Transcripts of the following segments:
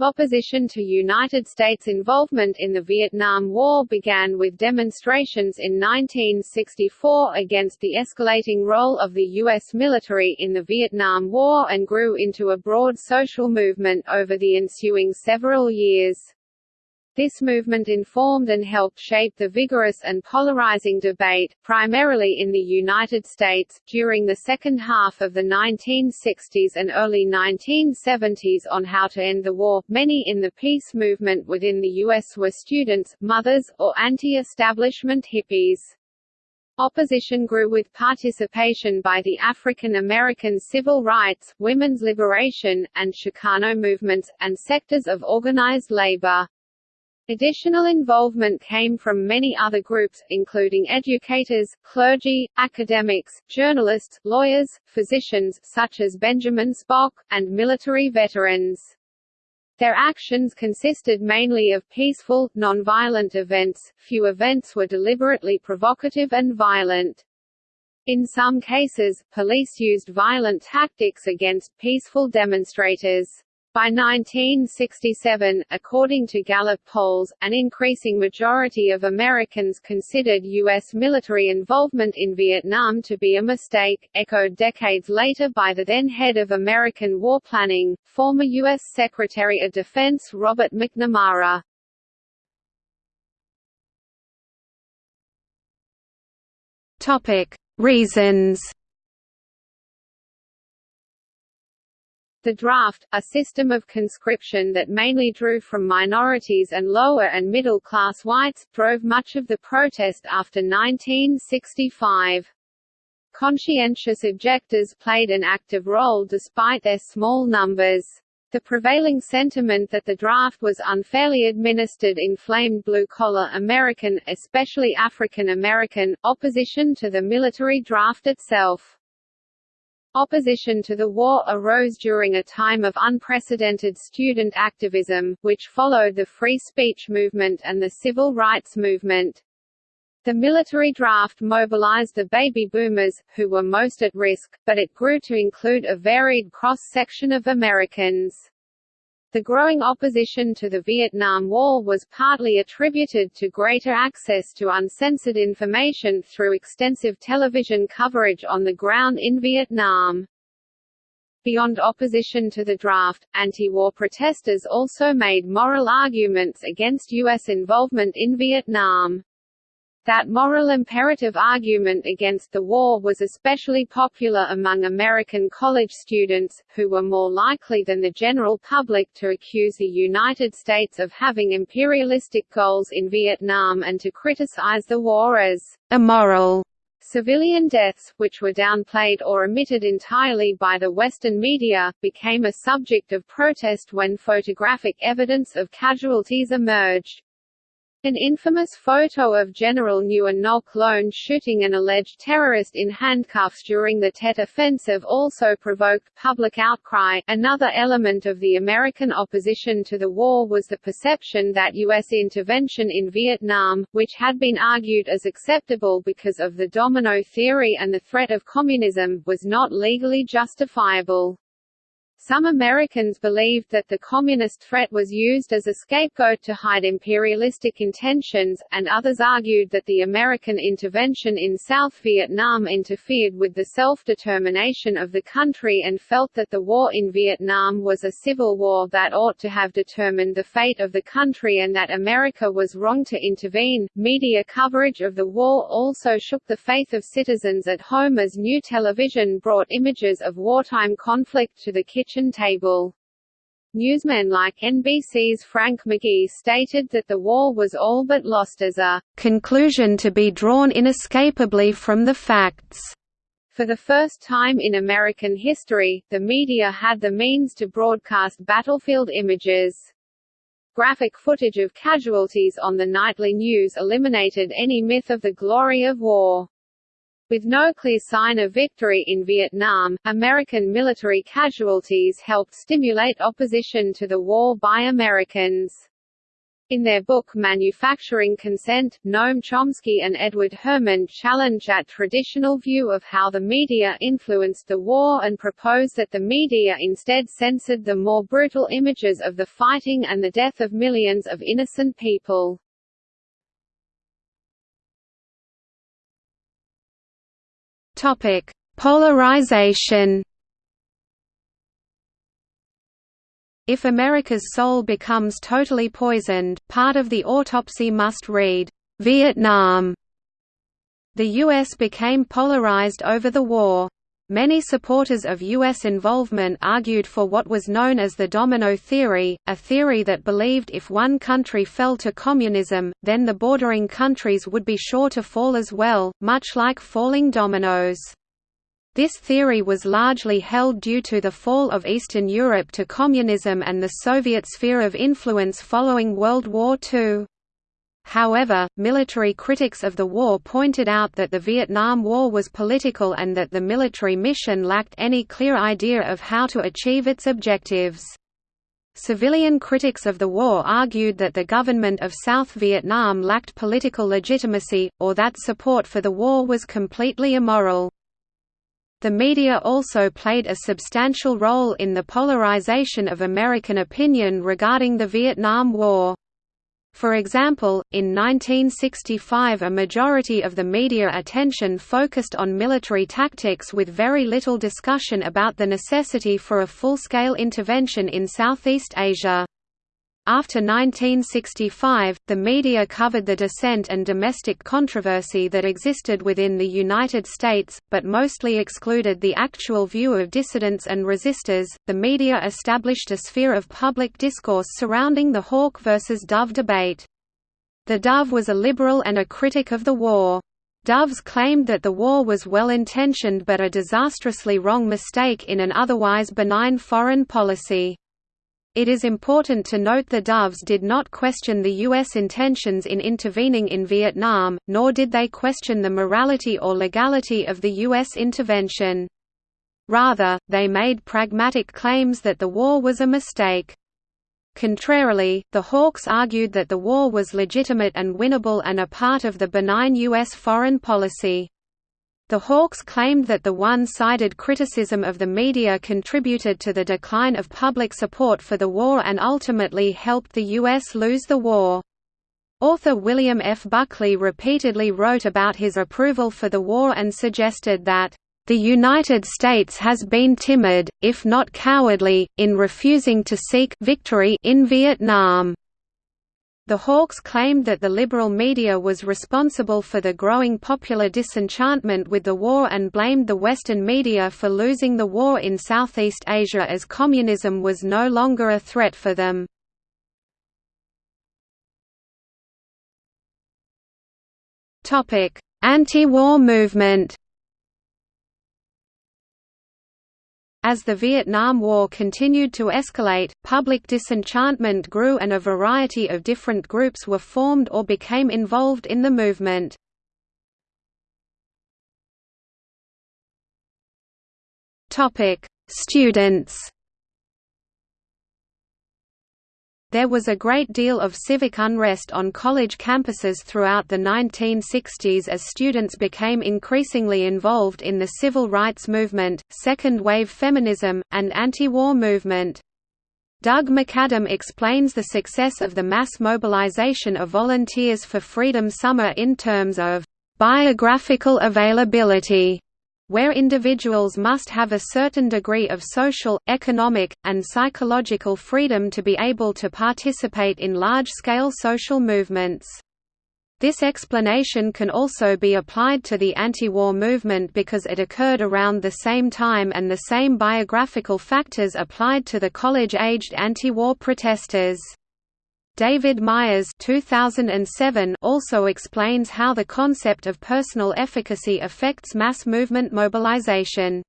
Opposition to United States involvement in the Vietnam War began with demonstrations in 1964 against the escalating role of the U.S. military in the Vietnam War and grew into a broad social movement over the ensuing several years. This movement informed and helped shape the vigorous and polarizing debate, primarily in the United States, during the second half of the 1960s and early 1970s on how to end the war. Many in the peace movement within the U.S. were students, mothers, or anti-establishment hippies. Opposition grew with participation by the African American civil rights, women's liberation, and Chicano movements, and sectors of organized labor. Additional involvement came from many other groups, including educators, clergy, academics, journalists, lawyers, physicians such as Benjamin Spock, and military veterans. Their actions consisted mainly of peaceful, nonviolent events, few events were deliberately provocative and violent. In some cases, police used violent tactics against peaceful demonstrators. By 1967, according to Gallup polls, an increasing majority of Americans considered U.S. military involvement in Vietnam to be a mistake, echoed decades later by the then head of American war planning, former U.S. Secretary of Defense Robert McNamara. Reasons The draft, a system of conscription that mainly drew from minorities and lower and middle-class whites, drove much of the protest after 1965. Conscientious objectors played an active role despite their small numbers. The prevailing sentiment that the draft was unfairly administered inflamed blue-collar American, especially African American, opposition to the military draft itself. Opposition to the war arose during a time of unprecedented student activism, which followed the free speech movement and the civil rights movement. The military draft mobilized the baby boomers, who were most at risk, but it grew to include a varied cross-section of Americans. The growing opposition to the Vietnam War was partly attributed to greater access to uncensored information through extensive television coverage on the ground in Vietnam. Beyond opposition to the draft, anti-war protesters also made moral arguments against U.S. involvement in Vietnam. That moral imperative argument against the war was especially popular among American college students, who were more likely than the general public to accuse the United States of having imperialistic goals in Vietnam and to criticize the war as immoral. Civilian deaths, which were downplayed or omitted entirely by the Western media, became a subject of protest when photographic evidence of casualties emerged. An infamous photo of General Nguyen Ngoc Loan shooting an alleged terrorist in handcuffs during the Tet Offensive also provoked public outcry. Another element of the American opposition to the war was the perception that U.S. intervention in Vietnam, which had been argued as acceptable because of the domino theory and the threat of communism, was not legally justifiable. Some Americans believed that the communist threat was used as a scapegoat to hide imperialistic intentions, and others argued that the American intervention in South Vietnam interfered with the self-determination of the country and felt that the war in Vietnam was a civil war that ought to have determined the fate of the country and that America was wrong to intervene. Media coverage of the war also shook the faith of citizens at home as new television brought images of wartime conflict to the kitchen table. Newsmen like NBC's Frank McGee stated that the war was all but lost as a conclusion to be drawn inescapably from the facts. For the first time in American history, the media had the means to broadcast battlefield images. Graphic footage of casualties on the nightly news eliminated any myth of the glory of war. With no clear sign of victory in Vietnam, American military casualties helped stimulate opposition to the war by Americans. In their book Manufacturing Consent, Noam Chomsky and Edward Herman challenge that traditional view of how the media influenced the war and propose that the media instead censored the more brutal images of the fighting and the death of millions of innocent people. Topic: Polarization If America's soul becomes totally poisoned, part of the autopsy must read, "'Vietnam". The U.S. became polarized over the war. Many supporters of U.S. involvement argued for what was known as the domino theory, a theory that believed if one country fell to communism, then the bordering countries would be sure to fall as well, much like falling dominoes. This theory was largely held due to the fall of Eastern Europe to communism and the Soviet sphere of influence following World War II. However, military critics of the war pointed out that the Vietnam War was political and that the military mission lacked any clear idea of how to achieve its objectives. Civilian critics of the war argued that the government of South Vietnam lacked political legitimacy, or that support for the war was completely immoral. The media also played a substantial role in the polarization of American opinion regarding the Vietnam War. For example, in 1965 a majority of the media attention focused on military tactics with very little discussion about the necessity for a full-scale intervention in Southeast Asia. After 1965, the media covered the dissent and domestic controversy that existed within the United States, but mostly excluded the actual view of dissidents and resistors. The media established a sphere of public discourse surrounding the Hawk versus Dove debate. The Dove was a liberal and a critic of the war. Doves claimed that the war was well-intentioned but a disastrously wrong mistake in an otherwise benign foreign policy. It is important to note the Doves did not question the U.S. intentions in intervening in Vietnam, nor did they question the morality or legality of the U.S. intervention. Rather, they made pragmatic claims that the war was a mistake. Contrarily, the Hawks argued that the war was legitimate and winnable and a part of the benign U.S. foreign policy. The Hawks claimed that the one-sided criticism of the media contributed to the decline of public support for the war and ultimately helped the U.S. lose the war. Author William F. Buckley repeatedly wrote about his approval for the war and suggested that, "...the United States has been timid, if not cowardly, in refusing to seek victory in Vietnam." The Hawks claimed that the liberal media was responsible for the growing popular disenchantment with the war and blamed the Western media for losing the war in Southeast Asia as communism was no longer a threat for them. Anti-war movement As the Vietnam War continued to escalate, public disenchantment grew and a variety of different groups were formed or became involved in the movement. Students There was a great deal of civic unrest on college campuses throughout the 1960s as students became increasingly involved in the civil rights movement, second-wave feminism, and anti-war movement. Doug McAdam explains the success of the mass mobilization of Volunteers for Freedom Summer in terms of biographical availability where individuals must have a certain degree of social, economic, and psychological freedom to be able to participate in large-scale social movements. This explanation can also be applied to the anti-war movement because it occurred around the same time and the same biographical factors applied to the college-aged anti-war protesters. David Myers 2007 also explains how the concept of personal efficacy affects mass movement mobilization.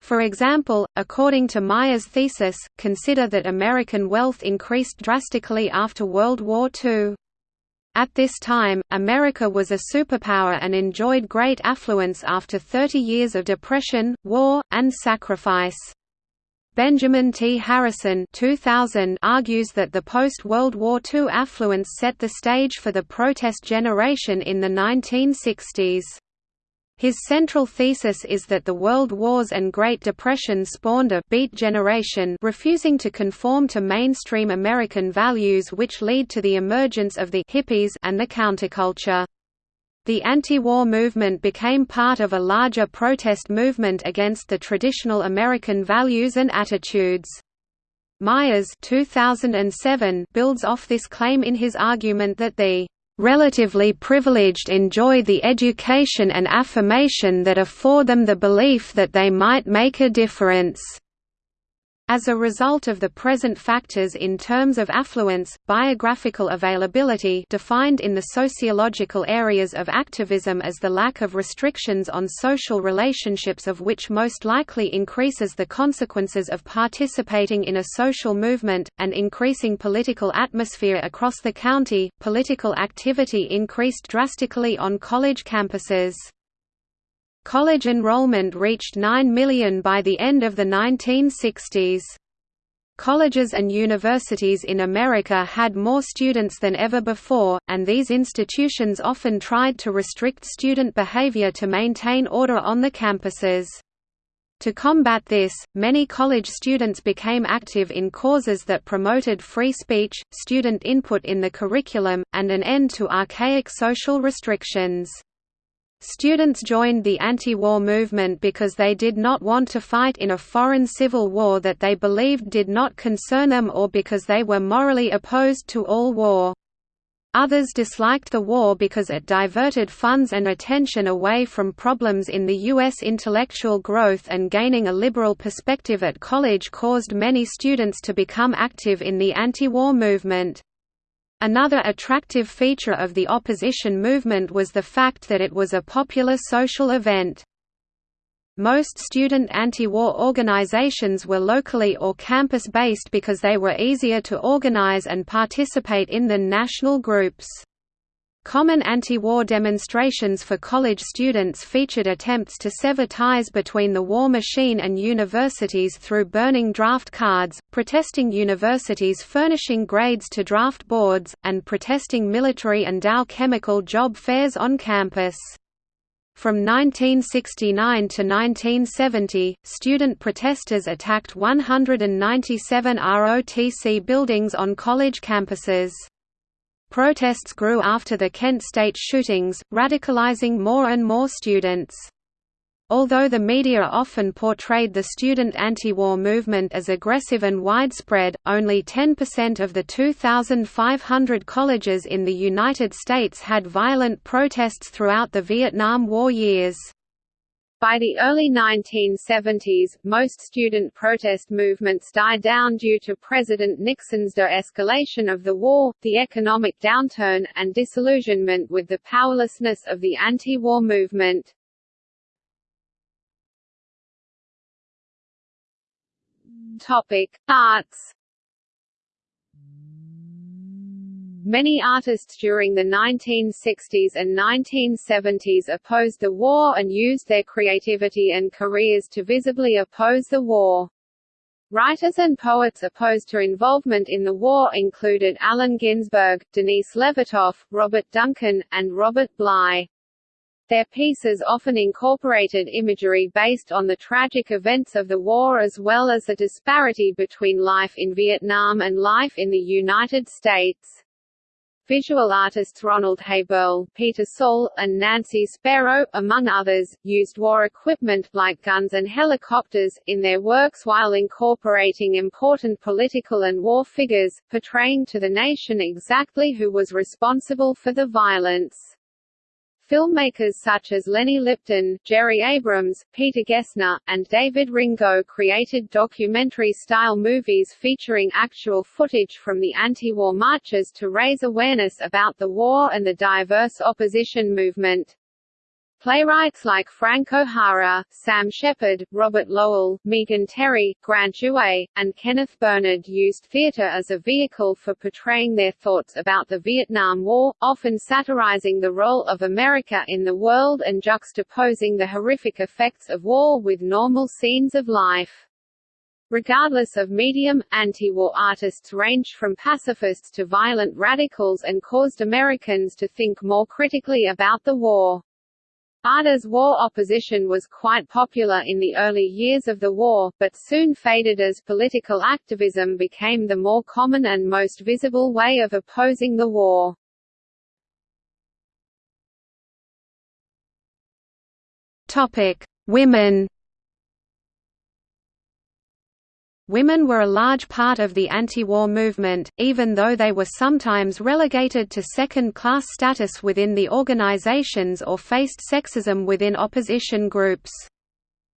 For example, according to Myers' thesis, consider that American wealth increased drastically after World War II. At this time, America was a superpower and enjoyed great affluence after 30 years of depression, war, and sacrifice. Benjamin T. Harrison 2000 argues that the post-World War II affluence set the stage for the protest generation in the 1960s. His central thesis is that the World Wars and Great Depression spawned a «beat generation» refusing to conform to mainstream American values which lead to the emergence of the «hippies» and the counterculture. The anti-war movement became part of a larger protest movement against the traditional American values and attitudes. Myers 2007 builds off this claim in his argument that the relatively privileged enjoy the education and affirmation that afford them the belief that they might make a difference. As a result of the present factors in terms of affluence, biographical availability defined in the sociological areas of activism as the lack of restrictions on social relationships of which most likely increases the consequences of participating in a social movement, and increasing political atmosphere across the county, political activity increased drastically on college campuses. College enrollment reached 9 million by the end of the 1960s. Colleges and universities in America had more students than ever before, and these institutions often tried to restrict student behavior to maintain order on the campuses. To combat this, many college students became active in causes that promoted free speech, student input in the curriculum, and an end to archaic social restrictions. Students joined the anti-war movement because they did not want to fight in a foreign civil war that they believed did not concern them or because they were morally opposed to all war. Others disliked the war because it diverted funds and attention away from problems in the U.S. intellectual growth and gaining a liberal perspective at college caused many students to become active in the anti-war movement. Another attractive feature of the opposition movement was the fact that it was a popular social event. Most student anti-war organizations were locally or campus-based because they were easier to organize and participate in than national groups. Common anti-war demonstrations for college students featured attempts to sever ties between the war machine and universities through burning draft cards, protesting universities furnishing grades to draft boards, and protesting military and Dow chemical job fairs on campus. From 1969 to 1970, student protesters attacked 197 ROTC buildings on college campuses. Protests grew after the Kent State shootings, radicalizing more and more students. Although the media often portrayed the student anti-war movement as aggressive and widespread, only 10% of the 2,500 colleges in the United States had violent protests throughout the Vietnam War years. By the early 1970s, most student protest movements died down due to President Nixon's de-escalation of the war, the economic downturn, and disillusionment with the powerlessness of the anti-war movement. Topic: Arts Many artists during the 1960s and 1970s opposed the war and used their creativity and careers to visibly oppose the war. Writers and poets opposed to involvement in the war included Allen Ginsberg, Denise Levertov, Robert Duncan, and Robert Bly. Their pieces often incorporated imagery based on the tragic events of the war as well as the disparity between life in Vietnam and life in the United States. Visual artists Ronald Haeberle, Peter Saul, and Nancy Spero, among others, used war equipment, like guns and helicopters, in their works while incorporating important political and war figures, portraying to the nation exactly who was responsible for the violence. Filmmakers such as Lenny Lipton, Jerry Abrams, Peter Gessner, and David Ringo created documentary-style movies featuring actual footage from the anti-war marches to raise awareness about the war and the diverse opposition movement. Playwrights like Frank O'Hara, Sam Shepard, Robert Lowell, Megan Terry, Grant Duay, and Kenneth Bernard used theater as a vehicle for portraying their thoughts about the Vietnam War, often satirizing the role of America in the world and juxtaposing the horrific effects of war with normal scenes of life. Regardless of medium, anti-war artists ranged from pacifists to violent radicals and caused Americans to think more critically about the war. Ada's war opposition was quite popular in the early years of the war, but soon faded as political activism became the more common and most visible way of opposing the war. Women Women were a large part of the anti-war movement, even though they were sometimes relegated to second-class status within the organizations or faced sexism within opposition groups.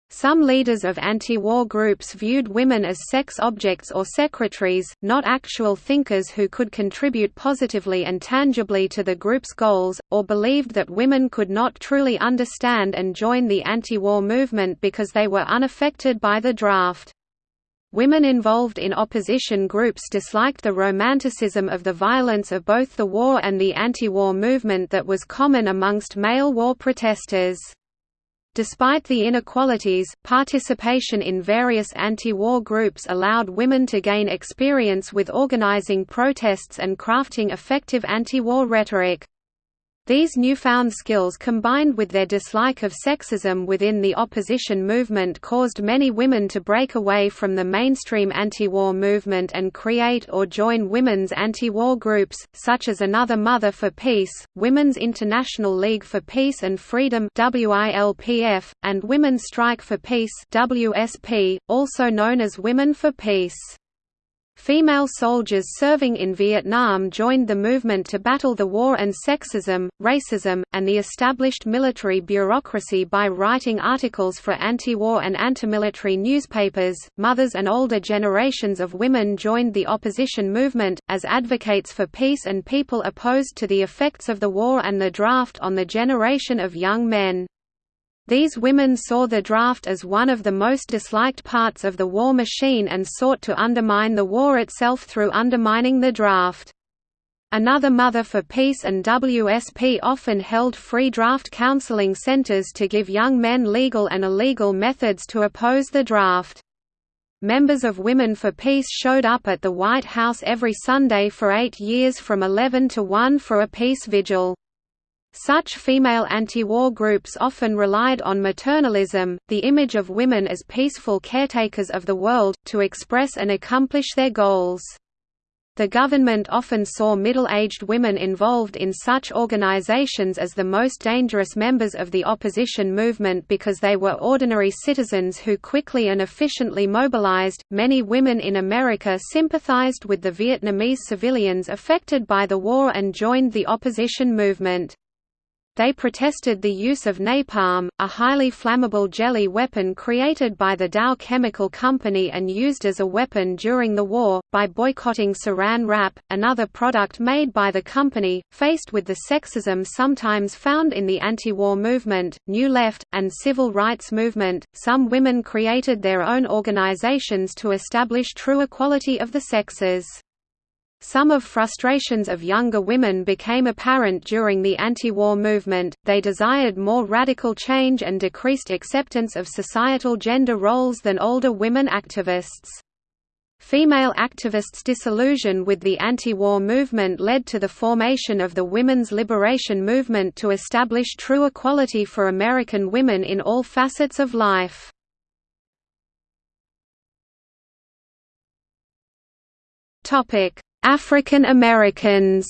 Some leaders of anti-war groups viewed women as sex objects or secretaries, not actual thinkers who could contribute positively and tangibly to the group's goals, or believed that women could not truly understand and join the anti-war movement because they were unaffected by the draft. Women involved in opposition groups disliked the romanticism of the violence of both the war and the anti-war movement that was common amongst male war protesters. Despite the inequalities, participation in various anti-war groups allowed women to gain experience with organizing protests and crafting effective anti-war rhetoric. These newfound skills combined with their dislike of sexism within the opposition movement caused many women to break away from the mainstream anti-war movement and create or join women's anti-war groups, such as Another Mother for Peace, Women's International League for Peace and Freedom and Women's Strike for Peace also known as Women for Peace. Female soldiers serving in Vietnam joined the movement to battle the war and sexism, racism, and the established military bureaucracy by writing articles for anti-war and anti-military newspapers. Mothers and older generations of women joined the opposition movement as advocates for peace and people opposed to the effects of the war and the draft on the generation of young men. These women saw the draft as one of the most disliked parts of the war machine and sought to undermine the war itself through undermining the draft. Another Mother for Peace and WSP often held free draft counseling centers to give young men legal and illegal methods to oppose the draft. Members of Women for Peace showed up at the White House every Sunday for eight years from 11 to 1 for a peace vigil. Such female anti-war groups often relied on maternalism, the image of women as peaceful caretakers of the world, to express and accomplish their goals. The government often saw middle-aged women involved in such organizations as the most dangerous members of the opposition movement because they were ordinary citizens who quickly and efficiently mobilized. Many women in America sympathized with the Vietnamese civilians affected by the war and joined the opposition movement. They protested the use of napalm, a highly flammable jelly weapon created by the Dow Chemical Company and used as a weapon during the war, by boycotting Saran wrap, another product made by the company. Faced with the sexism sometimes found in the anti-war movement, New Left, and civil rights movement, some women created their own organizations to establish true equality of the sexes. Some of frustrations of younger women became apparent during the anti-war movement, they desired more radical change and decreased acceptance of societal gender roles than older women activists. Female activists' disillusion with the anti-war movement led to the formation of the Women's Liberation Movement to establish true equality for American women in all facets of life. Topic: African Americans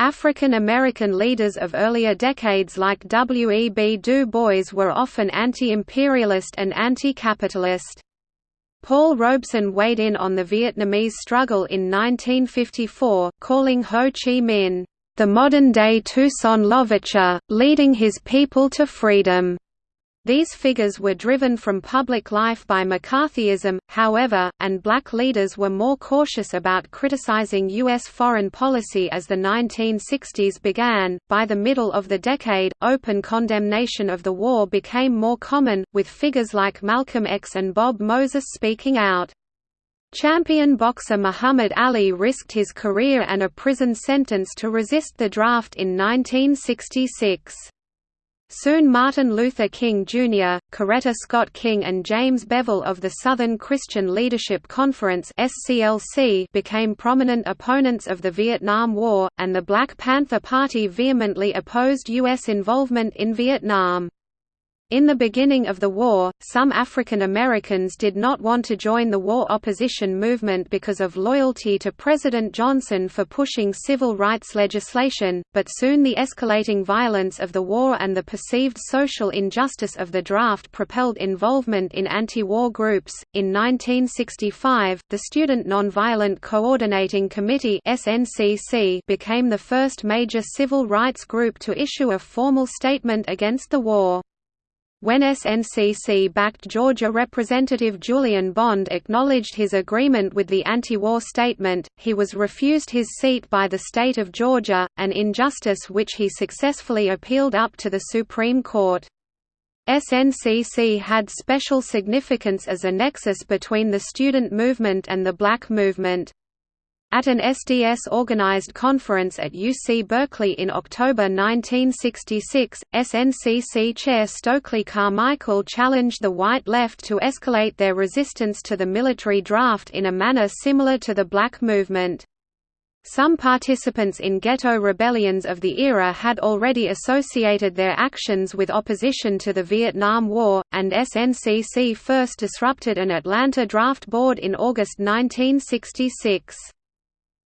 African American leaders of earlier decades like W. E. B. Du Bois were often anti-imperialist and anti-capitalist. Paul Robeson weighed in on the Vietnamese struggle in 1954, calling Ho Chi Minh, "...the modern-day Toussaint Louverture, leading his people to freedom." These figures were driven from public life by McCarthyism, however, and black leaders were more cautious about criticizing U.S. foreign policy as the 1960s began. By the middle of the decade, open condemnation of the war became more common, with figures like Malcolm X and Bob Moses speaking out. Champion boxer Muhammad Ali risked his career and a prison sentence to resist the draft in 1966. Soon Martin Luther King Jr., Coretta Scott King and James Bevel of the Southern Christian Leadership Conference became prominent opponents of the Vietnam War, and the Black Panther Party vehemently opposed U.S. involvement in Vietnam. In the beginning of the war, some African Americans did not want to join the war opposition movement because of loyalty to President Johnson for pushing civil rights legislation, but soon the escalating violence of the war and the perceived social injustice of the draft propelled involvement in anti-war groups. In 1965, the Student Nonviolent Coordinating Committee (SNCC) became the first major civil rights group to issue a formal statement against the war. When SNCC backed Georgia Representative Julian Bond acknowledged his agreement with the anti-war statement, he was refused his seat by the state of Georgia, an injustice which he successfully appealed up to the Supreme Court. SNCC had special significance as a nexus between the student movement and the black movement. At an SDS-organized conference at UC Berkeley in October 1966, SNCC chair Stokely Carmichael challenged the white left to escalate their resistance to the military draft in a manner similar to the black movement. Some participants in ghetto rebellions of the era had already associated their actions with opposition to the Vietnam War, and SNCC first disrupted an Atlanta draft board in August 1966.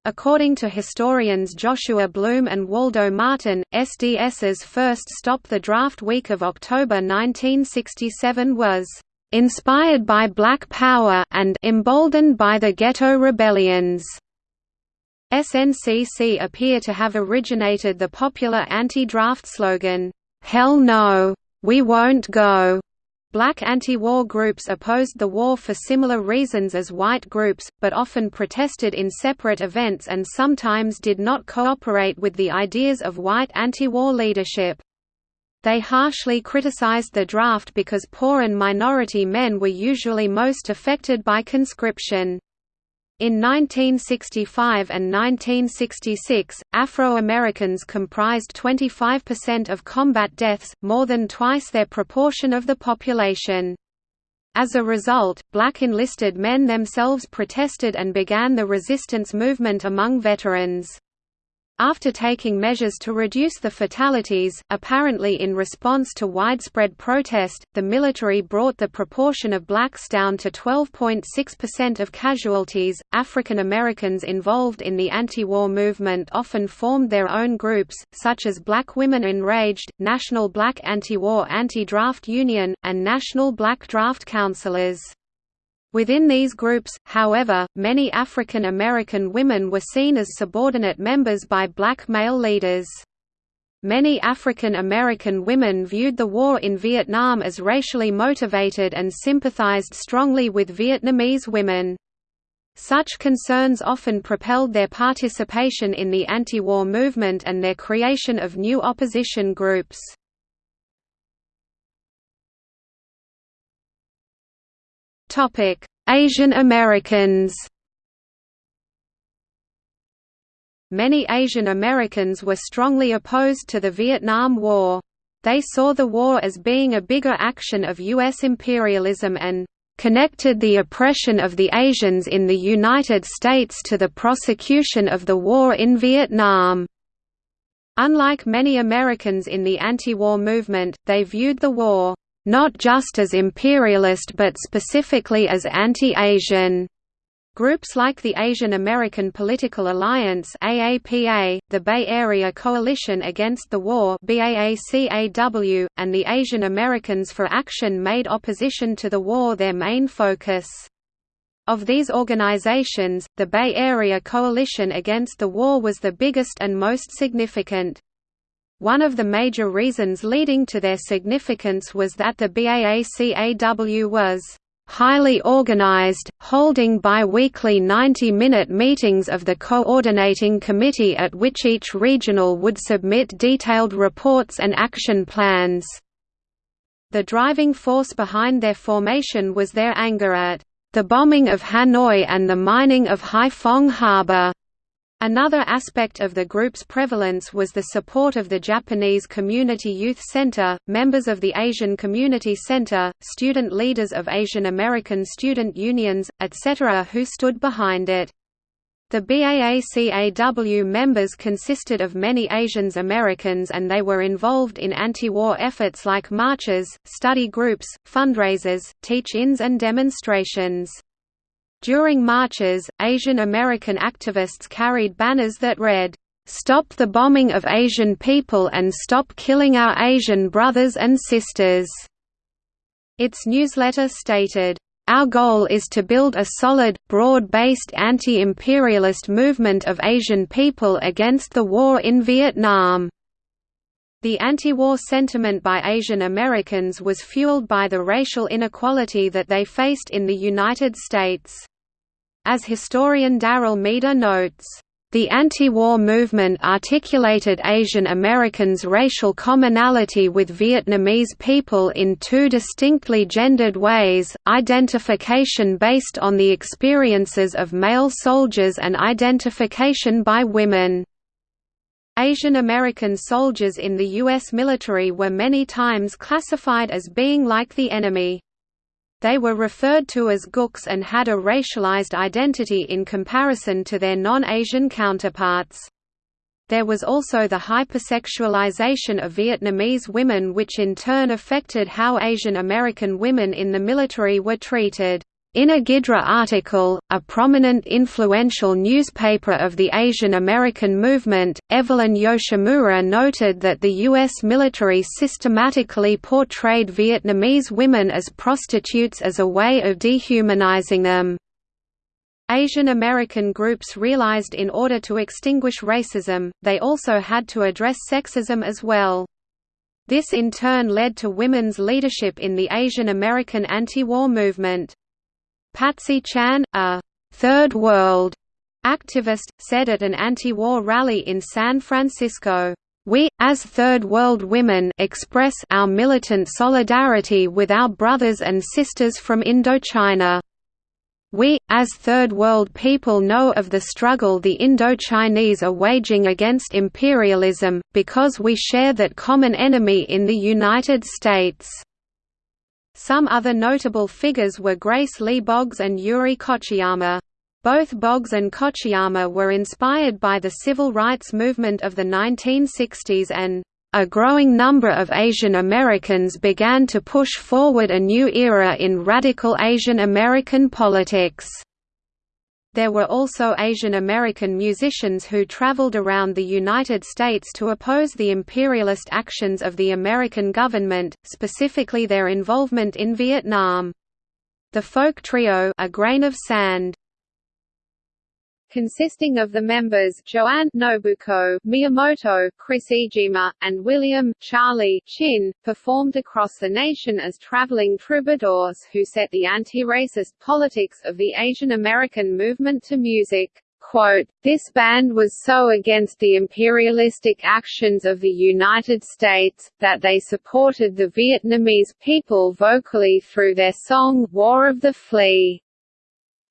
According to historians Joshua Bloom and Waldo Martin, SDS's first stop the draft week of October 1967 was "...inspired by Black Power and emboldened by the ghetto rebellions." SNCC appear to have originated the popular anti-draft slogan, "'Hell no! We won't go!' Black anti-war groups opposed the war for similar reasons as white groups, but often protested in separate events and sometimes did not cooperate with the ideas of white anti-war leadership. They harshly criticized the draft because poor and minority men were usually most affected by conscription. In 1965 and 1966, Afro-Americans comprised 25% of combat deaths, more than twice their proportion of the population. As a result, black enlisted men themselves protested and began the resistance movement among veterans. After taking measures to reduce the fatalities, apparently in response to widespread protest, the military brought the proportion of blacks down to 12.6% of casualties. African Americans involved in the anti-war movement often formed their own groups, such as Black Women Enraged, National Black Anti-War Anti-Draft Union, and National Black Draft Counselors. Within these groups, however, many African American women were seen as subordinate members by black male leaders. Many African American women viewed the war in Vietnam as racially motivated and sympathized strongly with Vietnamese women. Such concerns often propelled their participation in the anti-war movement and their creation of new opposition groups. Topic: Asian Americans. Many Asian Americans were strongly opposed to the Vietnam War. They saw the war as being a bigger action of U.S. imperialism and connected the oppression of the Asians in the United States to the prosecution of the war in Vietnam. Unlike many Americans in the anti-war movement, they viewed the war not just as imperialist but specifically as anti-Asian. Groups like the Asian American Political Alliance AAPA, the Bay Area Coalition Against the War BAACAW, and the Asian Americans for Action made opposition to the war their main focus. Of these organizations, the Bay Area Coalition Against the War was the biggest and most significant. One of the major reasons leading to their significance was that the BAACAW was highly organized, holding bi-weekly 90-minute meetings of the coordinating committee at which each regional would submit detailed reports and action plans. The driving force behind their formation was their anger at the bombing of Hanoi and the mining of Haiphong Harbor. Another aspect of the group's prevalence was the support of the Japanese Community Youth Center, members of the Asian Community Center, student leaders of Asian American student unions, etc. who stood behind it. The BAACAW members consisted of many Asians Americans and they were involved in anti-war efforts like marches, study groups, fundraisers, teach-ins and demonstrations. During marches, Asian American activists carried banners that read, "'Stop the bombing of Asian people and stop killing our Asian brothers and sisters'". Its newsletter stated, our goal is to build a solid, broad-based anti-imperialist movement of Asian people against the war in Vietnam. The anti-war sentiment by Asian Americans was fueled by the racial inequality that they faced in the United States. As historian Daryl Maeda notes, the anti-war movement articulated Asian Americans' racial commonality with Vietnamese people in two distinctly gendered ways, identification based on the experiences of male soldiers and identification by women. Asian American soldiers in the U.S. military were many times classified as being like the enemy. They were referred to as gooks and had a racialized identity in comparison to their non-Asian counterparts. There was also the hypersexualization of Vietnamese women which in turn affected how Asian American women in the military were treated. In a Gidra article, a prominent influential newspaper of the Asian American movement, Evelyn Yoshimura noted that the U.S. military systematically portrayed Vietnamese women as prostitutes as a way of dehumanizing them. Asian American groups realized in order to extinguish racism, they also had to address sexism as well. This in turn led to women's leadership in the Asian American anti-war movement. Patsy Chan, a Third World activist, said at an anti-war rally in San Francisco, "We, as Third World women express our militant solidarity with our brothers and sisters from Indochina. We, as Third World people know of the struggle the Indochinese are waging against imperialism, because we share that common enemy in the United States." Some other notable figures were Grace Lee Boggs and Yuri Kochiyama. Both Boggs and Kochiyama were inspired by the civil rights movement of the 1960s and a growing number of Asian Americans began to push forward a new era in radical Asian American politics. There were also Asian American musicians who traveled around the United States to oppose the imperialist actions of the American government, specifically their involvement in Vietnam. The folk trio A Grain of Sand consisting of the members Joanne Nobuko, Miyamoto, Chris Iijima, and William Charlie Chin, performed across the nation as traveling troubadours who set the anti-racist politics of the Asian American movement to music. Quote, this band was so against the imperialistic actions of the United States, that they supported the Vietnamese people vocally through their song, War of the Flea.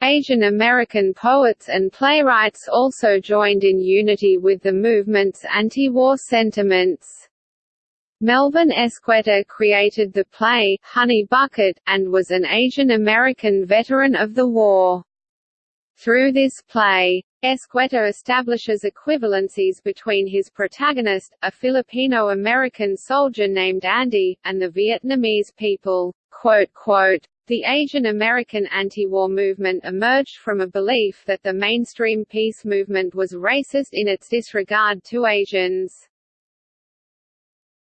Asian American poets and playwrights also joined in unity with the movement's anti-war sentiments. Melvin Escueta created the play, Honey Bucket, and was an Asian American veteran of the war. Through this play, Escueta establishes equivalencies between his protagonist, a Filipino-American soldier named Andy, and the Vietnamese people. Quote, quote, the Asian American anti-war movement emerged from a belief that the mainstream peace movement was racist in its disregard to Asians.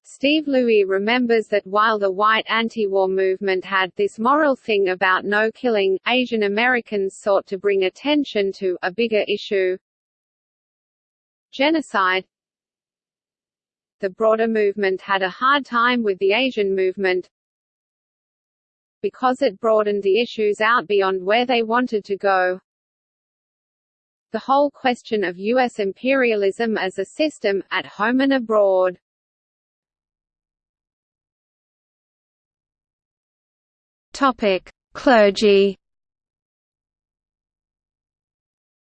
Steve Louie remembers that while the white anti-war movement had this moral thing about no killing, Asian Americans sought to bring attention to a bigger issue genocide. The broader movement had a hard time with the Asian movement, because it broadened the issues out beyond where they wanted to go. The whole question of U.S. imperialism as a system, at home and abroad. Topic: Clergy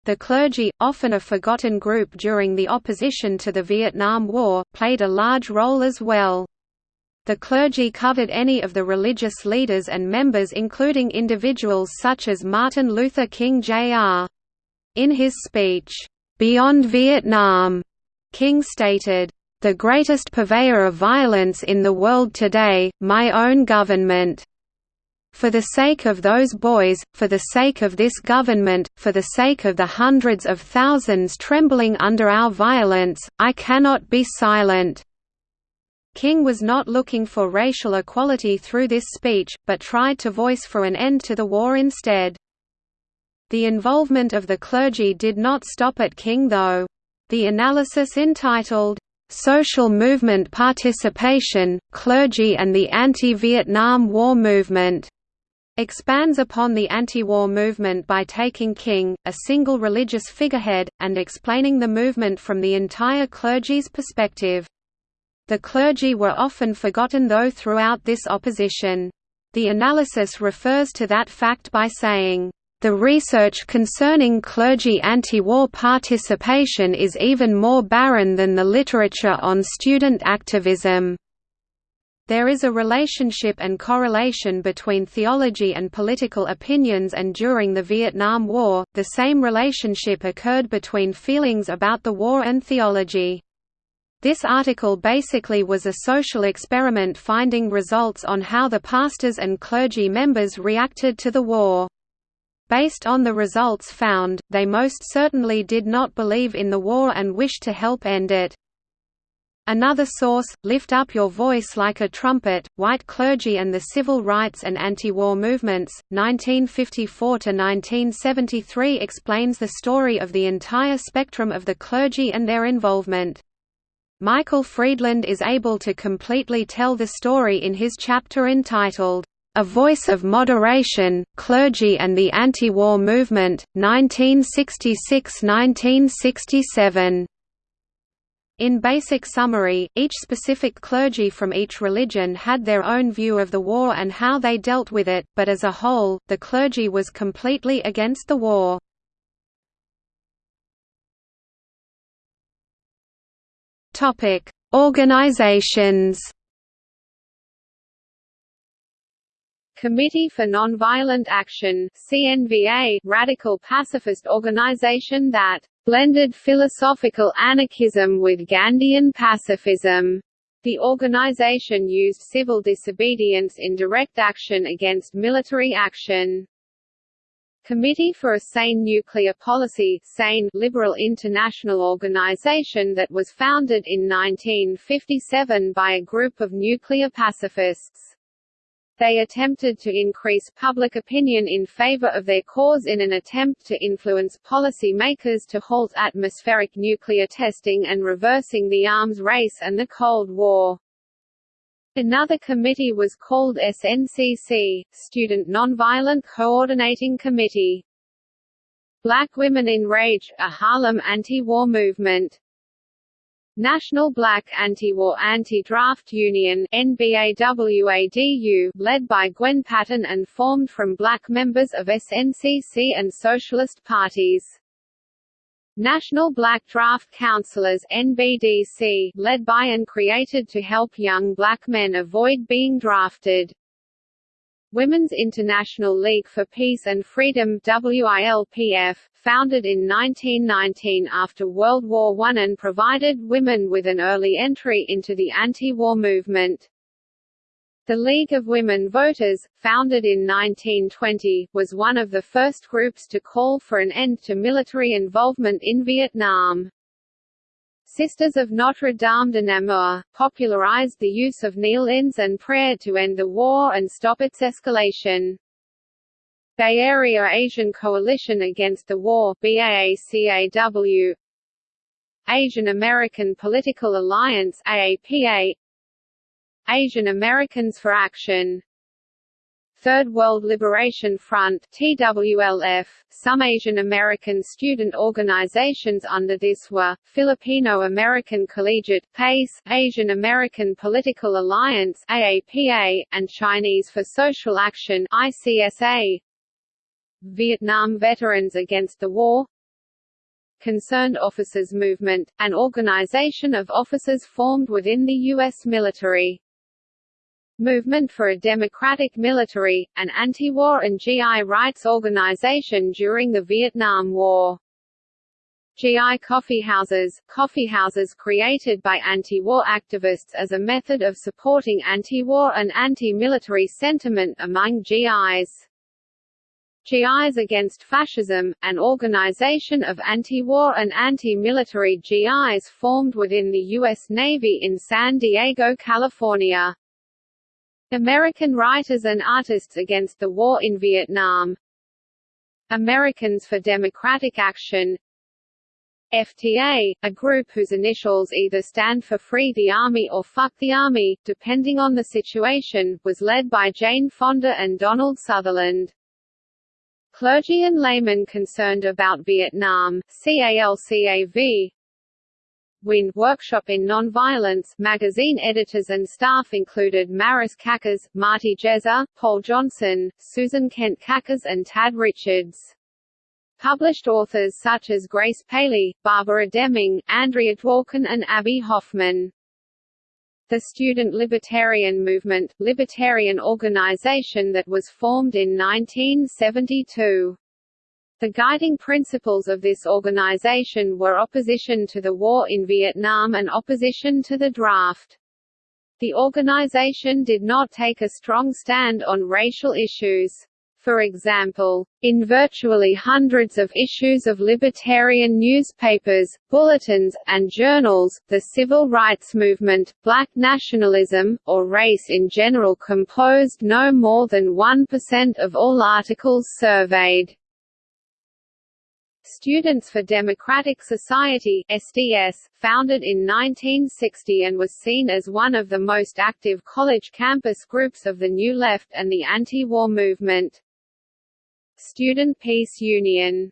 The clergy, often a forgotten group during the opposition to the Vietnam War, played a large role as well. The clergy covered any of the religious leaders and members including individuals such as Martin Luther King Jr. In his speech, "'Beyond Vietnam' King stated, "'The greatest purveyor of violence in the world today, my own government. For the sake of those boys, for the sake of this government, for the sake of the hundreds of thousands trembling under our violence, I cannot be silent." King was not looking for racial equality through this speech, but tried to voice for an end to the war instead. The involvement of the clergy did not stop at King though. The analysis entitled, "'Social Movement Participation, Clergy and the Anti-Vietnam War Movement' expands upon the anti-war movement by taking King, a single religious figurehead, and explaining the movement from the entire clergy's perspective. The clergy were often forgotten though throughout this opposition. The analysis refers to that fact by saying, "...the research concerning clergy anti-war participation is even more barren than the literature on student activism." There is a relationship and correlation between theology and political opinions and during the Vietnam War, the same relationship occurred between feelings about the war and theology. This article basically was a social experiment finding results on how the pastors and clergy members reacted to the war. Based on the results found, they most certainly did not believe in the war and wished to help end it. Another source, Lift Up Your Voice Like a Trumpet, White Clergy and the Civil Rights and Anti-War Movements, 1954–1973 explains the story of the entire spectrum of the clergy and their involvement. Michael Friedland is able to completely tell the story in his chapter entitled, A Voice of Moderation, Clergy and the Anti-War Movement, 1966–1967. In basic summary, each specific clergy from each religion had their own view of the war and how they dealt with it, but as a whole, the clergy was completely against the war. Topic: Organizations. Committee for Nonviolent Action CNVA, radical pacifist organization that blended philosophical anarchism with Gandhian pacifism. The organization used civil disobedience in direct action against military action. Committee for a Sane Nuclear Policy SANE liberal international organization that was founded in 1957 by a group of nuclear pacifists. They attempted to increase public opinion in favor of their cause in an attempt to influence policy makers to halt atmospheric nuclear testing and reversing the arms race and the Cold War. Another committee was called SNCC, Student Nonviolent Coordinating Committee. Black Women in Rage, a Harlem anti-war movement. National Black Anti-War Anti-Draft Union NBAWADU, led by Gwen Patton and formed from black members of SNCC and socialist parties. National Black Draft Counselors NBDC, led by and created to help young black men avoid being drafted. Women's International League for Peace and Freedom WILPF, founded in 1919 after World War I and provided women with an early entry into the anti-war movement. The League of Women Voters, founded in 1920, was one of the first groups to call for an end to military involvement in Vietnam. Sisters of Notre Dame de Namur, popularized the use of kneel-ins and prayer to end the war and stop its escalation. Bay Area Asian Coalition Against the War BAACAW Asian American Political Alliance AAPA Asian Americans for Action Third World Liberation Front TWLF. Some Asian American student organizations under this were, Filipino American Collegiate PACE, Asian American Political Alliance AAPA, and Chinese for Social Action ICSA. Vietnam Veterans Against the War Concerned Officers Movement, an organization of officers formed within the U.S. military. Movement for a Democratic Military, an anti-war and GI rights organization during the Vietnam War. GI coffeehouses, coffeehouses created by anti-war activists as a method of supporting anti-war and anti-military sentiment among GIs. GIs Against Fascism, an organization of anti-war and anti-military GIs formed within the U.S. Navy in San Diego, California. American Writers and Artists Against the War in Vietnam Americans for Democratic Action FTA, a group whose initials either stand for Free the Army or Fuck the Army, depending on the situation, was led by Jane Fonda and Donald Sutherland. Clergy and laymen concerned about Vietnam CALCAV, WIN Workshop in Nonviolence magazine editors and staff included Maris Cakars, Marty Jezer, Paul Johnson, Susan Kent Cakars and Tad Richards. Published authors such as Grace Paley, Barbara Deming, Andrea Dworkin and Abbie Hoffman. The Student Libertarian Movement, libertarian organization that was formed in 1972. The guiding principles of this organization were opposition to the war in Vietnam and opposition to the draft. The organization did not take a strong stand on racial issues. For example, in virtually hundreds of issues of libertarian newspapers, bulletins, and journals, the civil rights movement, black nationalism, or race in general composed no more than 1% of all articles surveyed. Students for Democratic Society SDS, founded in 1960 and was seen as one of the most active college campus groups of the New Left and the anti-war movement. Student Peace Union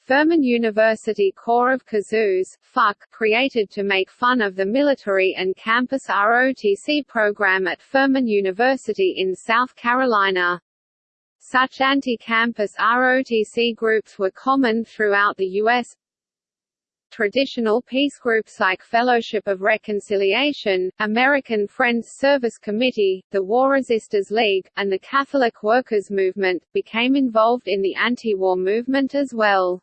Furman University Corps of Kazoos, FUC, created to make fun of the military and campus ROTC program at Furman University in South Carolina. Such anti-campus ROTC groups were common throughout the U.S. Traditional peace groups like Fellowship of Reconciliation, American Friends Service Committee, the War Resisters League, and the Catholic Workers Movement, became involved in the anti-war movement as well.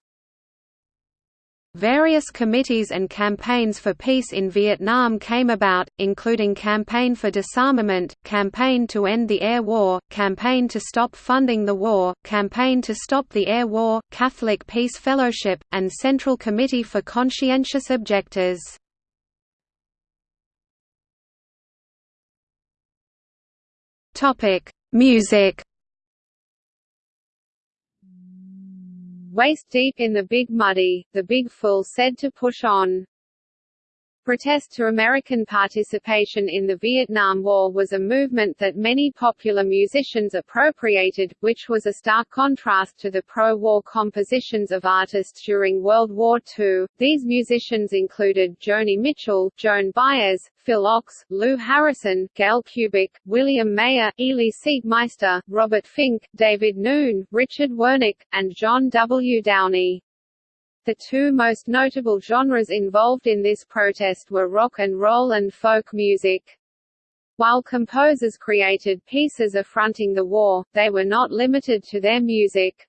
Various committees and campaigns for peace in Vietnam came about, including Campaign for Disarmament, Campaign to End the Air War, Campaign to Stop Funding the War, Campaign to Stop the Air War, Catholic Peace Fellowship, and Central Committee for Conscientious Objectors. Music Waist deep in the Big Muddy, the Big Fool said to push on. Protest to American participation in the Vietnam War was a movement that many popular musicians appropriated, which was a stark contrast to the pro-war compositions of artists during World War II. These musicians included Joni Mitchell, Joan Baez, Phil Ochs, Lou Harrison, Gail Kubik, William Mayer, Elie Siegmeister, Robert Fink, David Noon, Richard Wernick, and John W. Downey. The two most notable genres involved in this protest were rock and roll and folk music. While composers created pieces affronting the war, they were not limited to their music.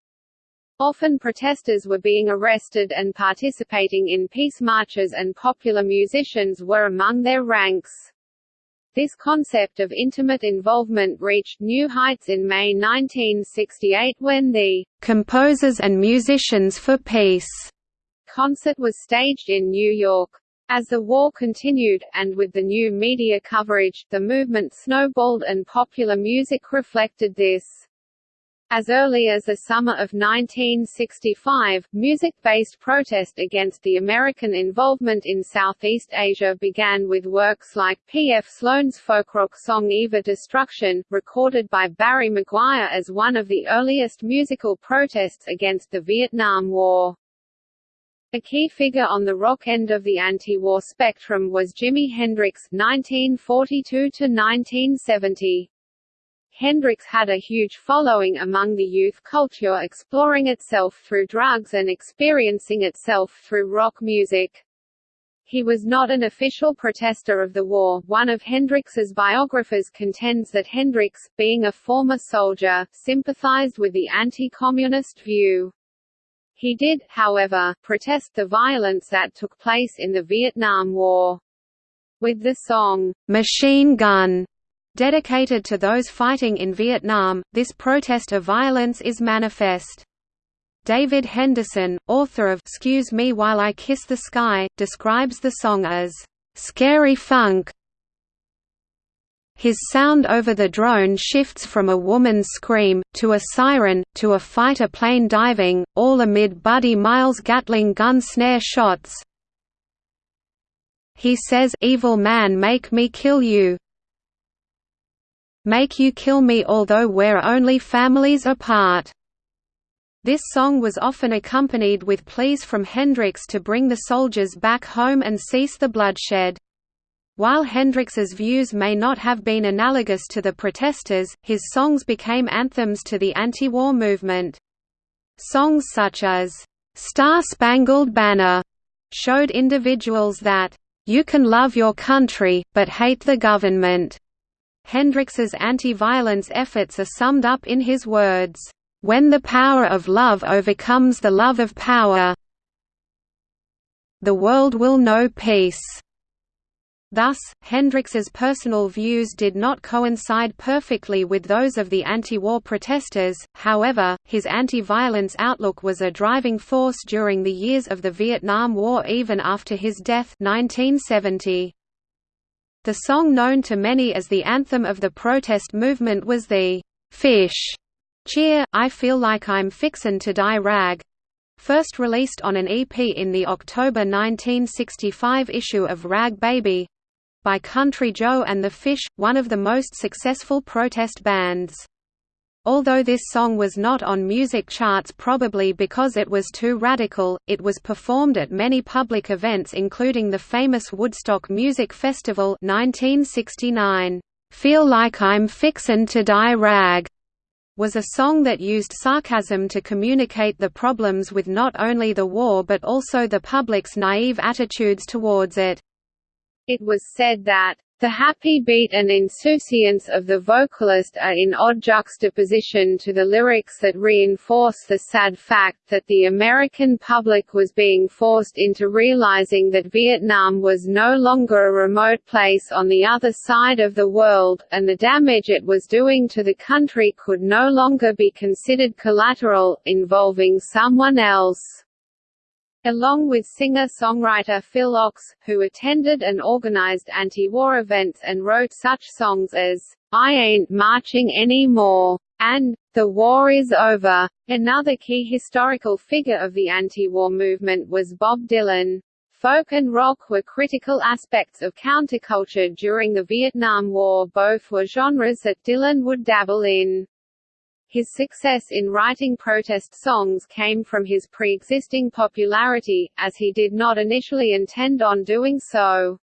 Often protesters were being arrested and participating in peace marches and popular musicians were among their ranks. This concept of intimate involvement reached new heights in May 1968 when the "'Composers and Musicians for Peace' concert was staged in New York. As the war continued, and with the new media coverage, the movement snowballed and popular music reflected this. As early as the summer of 1965, music-based protest against the American involvement in Southeast Asia began with works like P. F. Sloan's folk rock song Eve of Destruction, recorded by Barry McGuire as one of the earliest musical protests against the Vietnam War. A key figure on the rock end of the anti-war spectrum was Jimi Hendrix (1942–1970). Hendrix had a huge following among the youth culture exploring itself through drugs and experiencing itself through rock music. He was not an official protester of the war. One of Hendrix's biographers contends that Hendrix, being a former soldier, sympathized with the anti-communist view. He did, however, protest the violence that took place in the Vietnam War. With the song, "'Machine Gun' dedicated to those fighting in Vietnam, this protest of violence is manifest. David Henderson, author of Excuse Me While I Kiss the Sky, describes the song as, "...scary funk his sound over the drone shifts from a woman's scream, to a siren, to a fighter plane diving, all amid Buddy Miles' Gatling gun snare shots. He says, Evil man make me kill you. Make you kill me although we're only families apart. This song was often accompanied with pleas from Hendrix to bring the soldiers back home and cease the bloodshed. While Hendrix's views may not have been analogous to the protesters, his songs became anthems to the anti-war movement. Songs such as, "'Star Spangled Banner' showed individuals that, "'you can love your country, but hate the government'". Hendrix's anti-violence efforts are summed up in his words, "'When the power of love overcomes the love of power the world will know peace' Thus, Hendrix's personal views did not coincide perfectly with those of the anti-war protesters, however, his anti-violence outlook was a driving force during the years of the Vietnam War even after his death 1970. The song known to many as the anthem of the protest movement was the «Fish» cheer, I Feel Like I'm Fixin' to Die rag, first released on an EP in the October 1965 issue of Rag Baby, by Country Joe and the Fish, one of the most successful protest bands. Although this song was not on music charts probably because it was too radical, it was performed at many public events including the famous Woodstock Music Festival 1969. "'Feel Like I'm Fixin' to Die Rag' was a song that used sarcasm to communicate the problems with not only the war but also the public's naive attitudes towards it. It was said that the happy beat and insouciance of the vocalist are in odd juxtaposition to the lyrics that reinforce the sad fact that the American public was being forced into realizing that Vietnam was no longer a remote place on the other side of the world, and the damage it was doing to the country could no longer be considered collateral, involving someone else along with singer-songwriter Phil Ochs, who attended and organized anti-war events and wrote such songs as, I Ain't Marching Anymore, and, The War Is Over. Another key historical figure of the anti-war movement was Bob Dylan. Folk and rock were critical aspects of counterculture during the Vietnam War both were genres that Dylan would dabble in. His success in writing protest songs came from his pre-existing popularity, as he did not initially intend on doing so.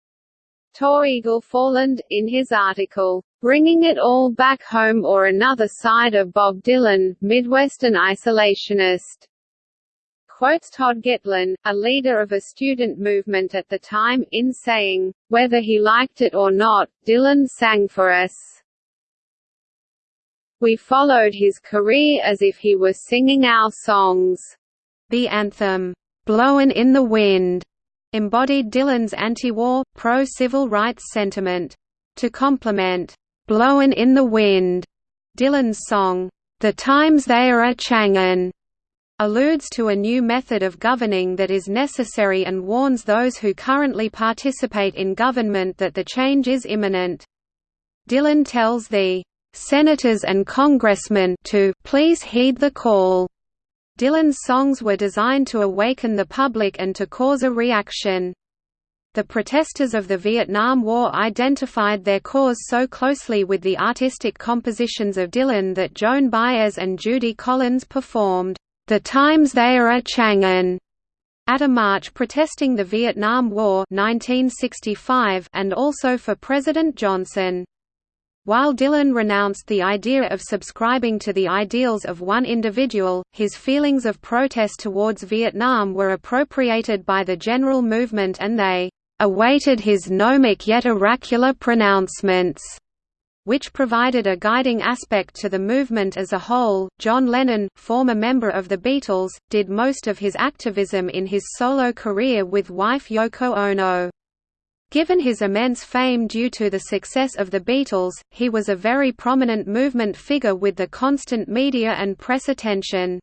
Tor Egil Forland, in his article, Bringing It All Back Home or Another Side of Bob Dylan, Midwestern Isolationist, quotes Todd Gitlin, a leader of a student movement at the time, in saying, Whether he liked it or not, Dylan sang for us. We followed his career as if he were singing our songs. The anthem, "'Blowin' in the Wind' embodied Dylan's anti-war, pro-civil rights sentiment. To complement, "'Blowin' in the Wind' Dylan's song, "'The Times They Are A-Changin' alludes to a new method of governing that is necessary and warns those who currently participate in government that the change is imminent. Dylan tells the senators and congressmen to please heed the call. Dylan's songs were designed to awaken the public and to cause a reaction. The protesters of the Vietnam War identified their cause so closely with the artistic compositions of Dylan that Joan Baez and Judy Collins performed, "'The Times They Are A-Changin' at a march protesting the Vietnam War 1965 and also for President Johnson. While Dylan renounced the idea of subscribing to the ideals of one individual, his feelings of protest towards Vietnam were appropriated by the general movement and they awaited his gnomic yet oracular pronouncements which provided a guiding aspect to the movement as a whole. John Lennon, former member of the Beatles, did most of his activism in his solo career with wife Yoko Ono. Given his immense fame due to the success of the Beatles, he was a very prominent movement figure with the constant media and press attention.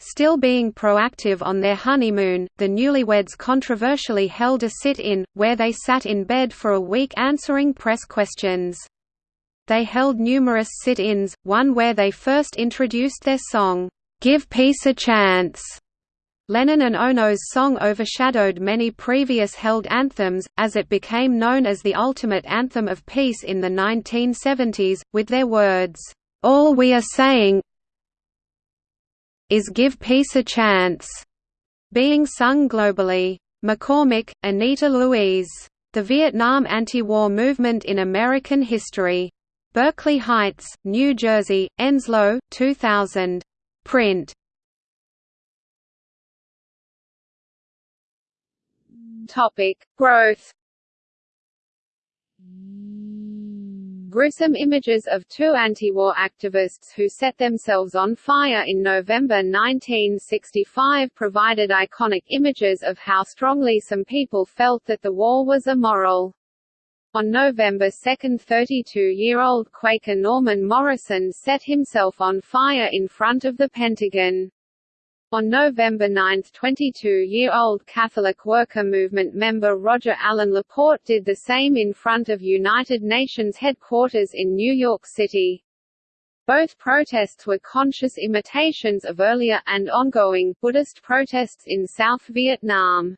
Still being proactive on their honeymoon, the newlyweds controversially held a sit-in, where they sat in bed for a week answering press questions. They held numerous sit-ins, one where they first introduced their song, "'Give Peace a Chance' Lennon and Ono's song overshadowed many previous held anthems, as it became known as the ultimate anthem of peace in the 1970s, with their words, "'All we are saying is give peace a chance' being sung globally. McCormick, Anita Louise. The Vietnam Anti-War Movement in American History. Berkeley Heights, New Jersey, Enslow, 2000. Print. Topic: Growth. Gruesome images of two anti-war activists who set themselves on fire in November 1965 provided iconic images of how strongly some people felt that the war was immoral. On November 2 32-year-old Quaker Norman Morrison set himself on fire in front of the Pentagon. On November 9 22-year-old Catholic Worker Movement member Roger Allen Laporte did the same in front of United Nations headquarters in New York City. Both protests were conscious imitations of earlier, and ongoing, Buddhist protests in South Vietnam.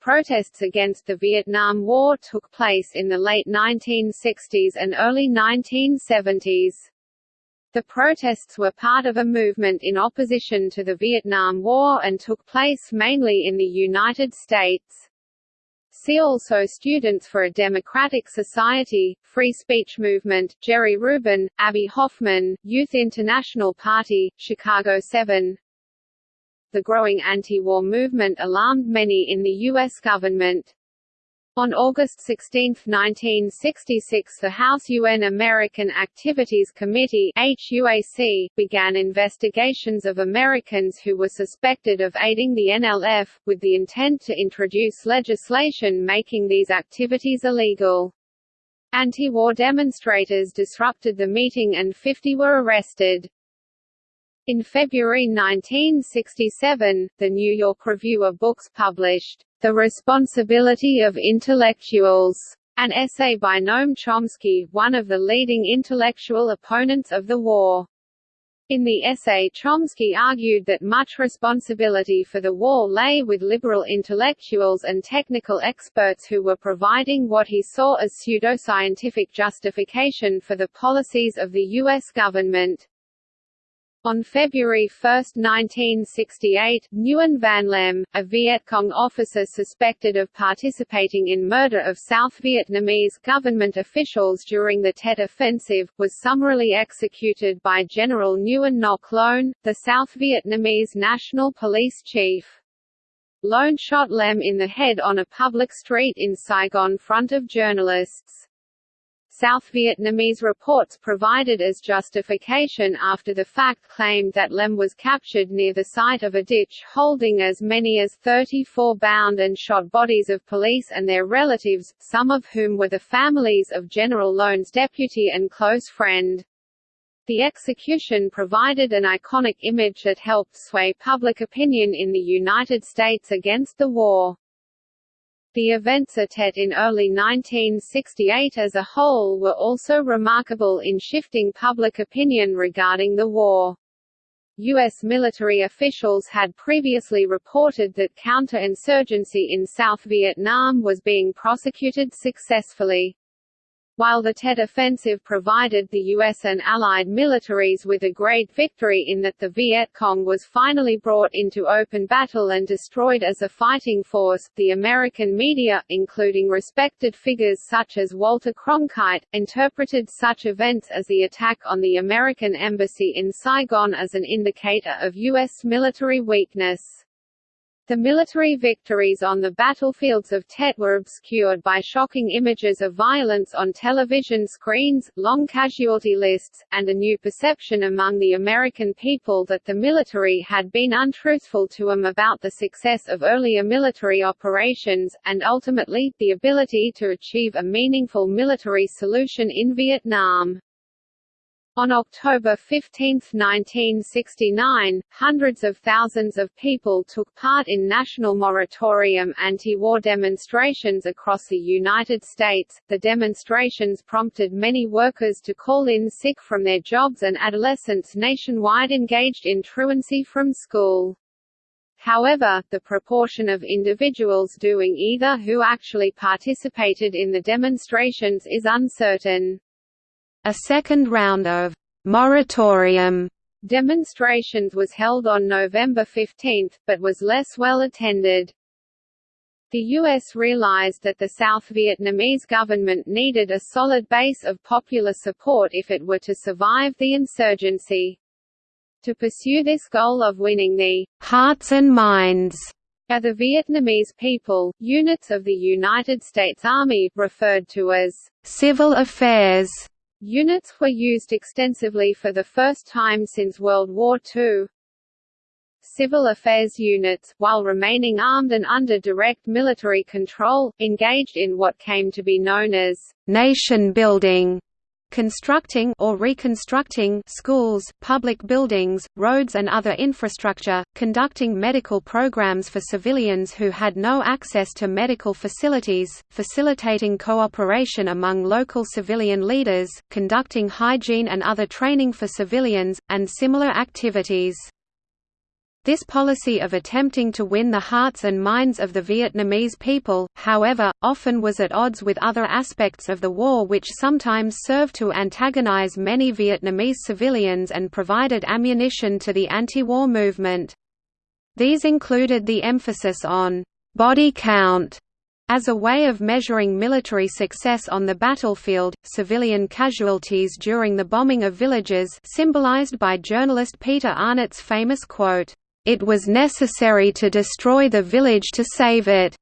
Protests against the Vietnam War took place in the late 1960s and early 1970s. The protests were part of a movement in opposition to the Vietnam War and took place mainly in the United States. See also Students for a Democratic Society, Free Speech Movement, Jerry Rubin, Abbie Hoffman, Youth International Party, Chicago 7. The growing anti-war movement alarmed many in the U.S. government. On August 16, 1966 the House UN American Activities Committee HUAC, began investigations of Americans who were suspected of aiding the NLF, with the intent to introduce legislation making these activities illegal. Anti-war demonstrators disrupted the meeting and 50 were arrested. In February 1967, the New York Review of Books published, The Responsibility of Intellectuals, an essay by Noam Chomsky, one of the leading intellectual opponents of the war. In the essay Chomsky argued that much responsibility for the war lay with liberal intellectuals and technical experts who were providing what he saw as pseudoscientific justification for the policies of the U.S. government. On February 1, 1968, Nguyen Van Lem, a Viet Cong officer suspected of participating in murder of South Vietnamese government officials during the Tet Offensive, was summarily executed by General Nguyen Ngoc Loan, the South Vietnamese National Police Chief. Loan shot Lem in the head on a public street in Saigon front of journalists. South Vietnamese reports provided as justification after the fact claimed that Lem was captured near the site of a ditch holding as many as 34 bound and shot bodies of police and their relatives, some of whom were the families of General Loan's deputy and close friend. The execution provided an iconic image that helped sway public opinion in the United States against the war. The events at Tet in early 1968 as a whole were also remarkable in shifting public opinion regarding the war. U.S. military officials had previously reported that counterinsurgency in South Vietnam was being prosecuted successfully. While the Tet Offensive provided the U.S. and Allied militaries with a great victory in that the Viet Cong was finally brought into open battle and destroyed as a fighting force, the American media, including respected figures such as Walter Cronkite, interpreted such events as the attack on the American embassy in Saigon as an indicator of U.S. military weakness. The military victories on the battlefields of Tet were obscured by shocking images of violence on television screens, long casualty lists, and a new perception among the American people that the military had been untruthful to them about the success of earlier military operations, and ultimately, the ability to achieve a meaningful military solution in Vietnam. On October 15, 1969, hundreds of thousands of people took part in national moratorium anti-war demonstrations across the United States. The demonstrations prompted many workers to call in sick from their jobs and adolescents nationwide engaged in truancy from school. However, the proportion of individuals doing either who actually participated in the demonstrations is uncertain. A second round of «moratorium» demonstrations was held on November 15, but was less well attended. The U.S. realized that the South Vietnamese government needed a solid base of popular support if it were to survive the insurgency. To pursue this goal of winning the «hearts and minds» of the Vietnamese people, units of the United States Army, referred to as «civil affairs» Units were used extensively for the first time since World War II. Civil affairs units, while remaining armed and under direct military control, engaged in what came to be known as nation building constructing or reconstructing schools, public buildings, roads and other infrastructure, conducting medical programs for civilians who had no access to medical facilities, facilitating cooperation among local civilian leaders, conducting hygiene and other training for civilians, and similar activities. This policy of attempting to win the hearts and minds of the Vietnamese people, however, often was at odds with other aspects of the war which sometimes served to antagonize many Vietnamese civilians and provided ammunition to the anti-war movement. These included the emphasis on «body count» As a way of measuring military success on the battlefield, civilian casualties during the bombing of villages symbolized by journalist Peter Arnett's famous quote, it was necessary to destroy the village to save it,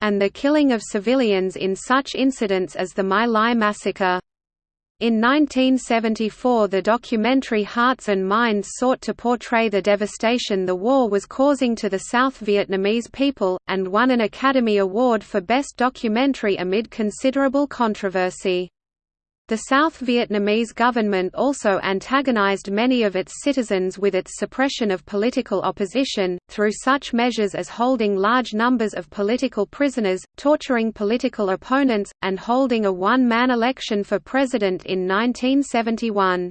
and the killing of civilians in such incidents as the My Lai massacre. In 1974 the documentary Hearts and Minds sought to portray the devastation the war was causing to the South Vietnamese people, and won an Academy Award for Best Documentary amid considerable controversy. The South Vietnamese government also antagonized many of its citizens with its suppression of political opposition, through such measures as holding large numbers of political prisoners, torturing political opponents, and holding a one-man election for president in 1971.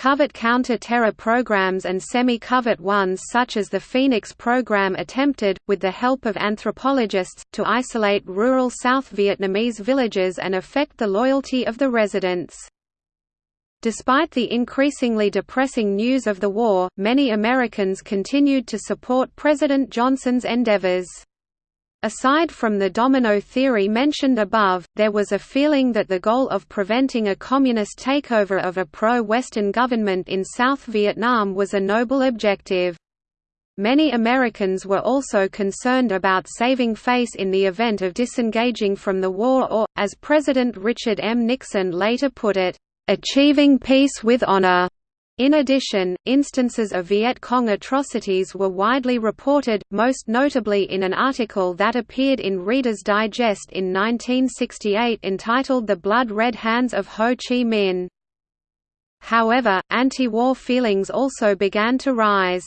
Covert counter-terror programs and semi-covert ones such as the Phoenix program attempted, with the help of anthropologists, to isolate rural South Vietnamese villages and affect the loyalty of the residents. Despite the increasingly depressing news of the war, many Americans continued to support President Johnson's endeavors. Aside from the domino theory mentioned above, there was a feeling that the goal of preventing a communist takeover of a pro-Western government in South Vietnam was a noble objective. Many Americans were also concerned about saving face in the event of disengaging from the war or, as President Richard M. Nixon later put it, "...achieving peace with honor." In addition, instances of Viet Cong atrocities were widely reported, most notably in an article that appeared in Reader's Digest in 1968 entitled The Blood Red Hands of Ho Chi Minh. However, anti-war feelings also began to rise.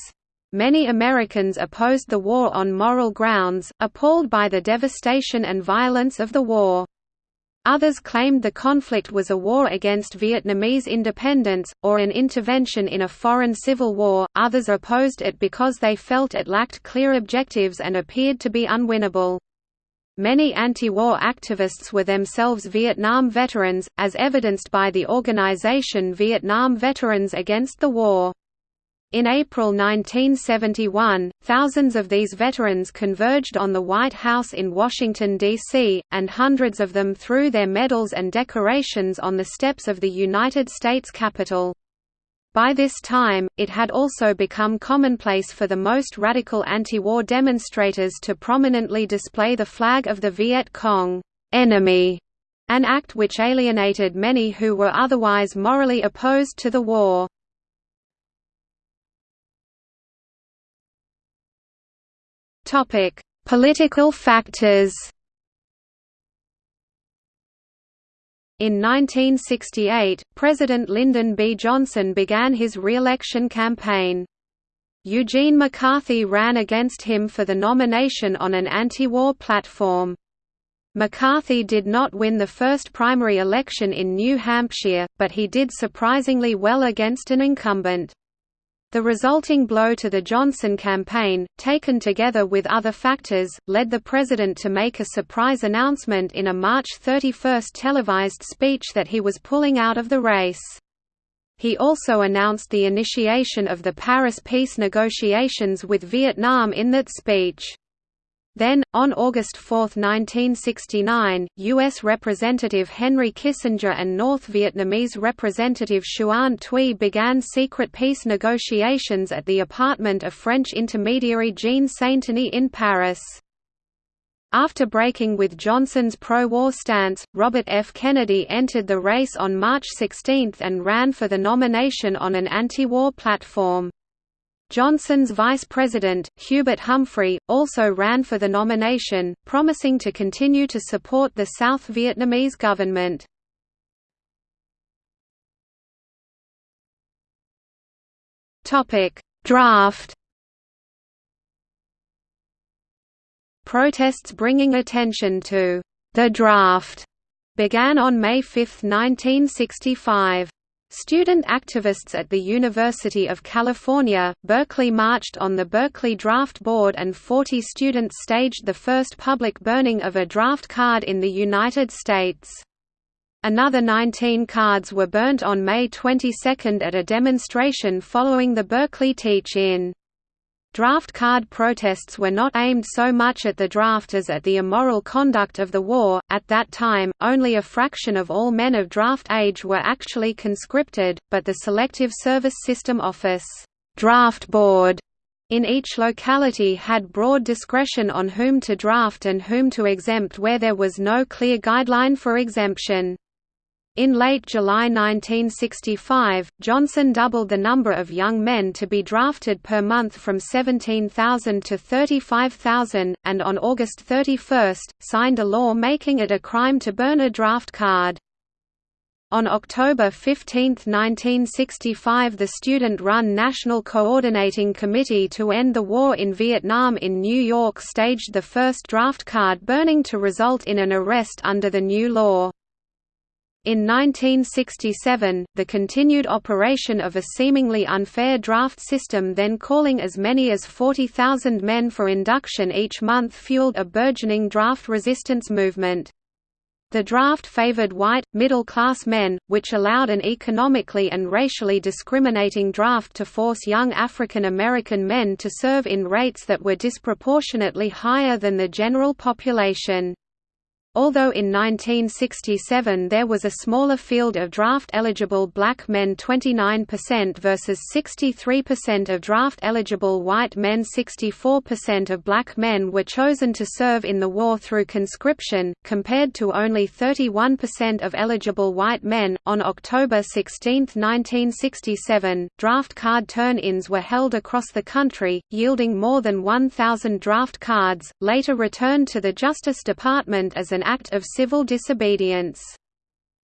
Many Americans opposed the war on moral grounds, appalled by the devastation and violence of the war. Others claimed the conflict was a war against Vietnamese independence, or an intervention in a foreign civil war, others opposed it because they felt it lacked clear objectives and appeared to be unwinnable. Many anti-war activists were themselves Vietnam veterans, as evidenced by the organization Vietnam Veterans Against the War. In April 1971, thousands of these veterans converged on the White House in Washington, D.C., and hundreds of them threw their medals and decorations on the steps of the United States Capitol. By this time, it had also become commonplace for the most radical anti-war demonstrators to prominently display the flag of the Viet Cong enemy, an act which alienated many who were otherwise morally opposed to the war. Political factors In 1968, President Lyndon B. Johnson began his re-election campaign. Eugene McCarthy ran against him for the nomination on an anti-war platform. McCarthy did not win the first primary election in New Hampshire, but he did surprisingly well against an incumbent. The resulting blow to the Johnson campaign, taken together with other factors, led the president to make a surprise announcement in a March 31 televised speech that he was pulling out of the race. He also announced the initiation of the Paris peace negotiations with Vietnam in that speech. Then, on August 4, 1969, U.S. Representative Henry Kissinger and North Vietnamese Representative Xuan Thuy began secret peace negotiations at the apartment of French intermediary Jean Sainteny in Paris. After breaking with Johnson's pro-war stance, Robert F. Kennedy entered the race on March 16 and ran for the nomination on an anti-war platform. Johnson's vice president, Hubert Humphrey, also ran for the nomination, promising to continue to support the South Vietnamese government. Draft Protests bringing attention to the draft began on May 5, 1965. Student activists at the University of California, Berkeley marched on the Berkeley Draft Board and 40 students staged the first public burning of a draft card in the United States. Another 19 cards were burnt on May 22 at a demonstration following the Berkeley teach-in. Draft card protests were not aimed so much at the draft as at the immoral conduct of the war. At that time, only a fraction of all men of draft age were actually conscripted, but the Selective Service System Office draft board in each locality had broad discretion on whom to draft and whom to exempt where there was no clear guideline for exemption. In late July 1965, Johnson doubled the number of young men to be drafted per month from 17,000 to 35,000, and on August 31, signed a law making it a crime to burn a draft card. On October 15, 1965 the student-run National Coordinating Committee to End the War in Vietnam in New York staged the first draft card burning to result in an arrest under the new law. In 1967, the continued operation of a seemingly unfair draft system then calling as many as 40,000 men for induction each month fueled a burgeoning draft resistance movement. The draft favored white, middle-class men, which allowed an economically and racially discriminating draft to force young African American men to serve in rates that were disproportionately higher than the general population. Although in 1967 there was a smaller field of draft-eligible black men 29% versus 63% of draft-eligible white men 64% of black men were chosen to serve in the war through conscription, compared to only 31% of eligible white men. On October 16, 1967, draft card turn-ins were held across the country, yielding more than 1,000 draft cards, later returned to the Justice Department as an act of civil disobedience.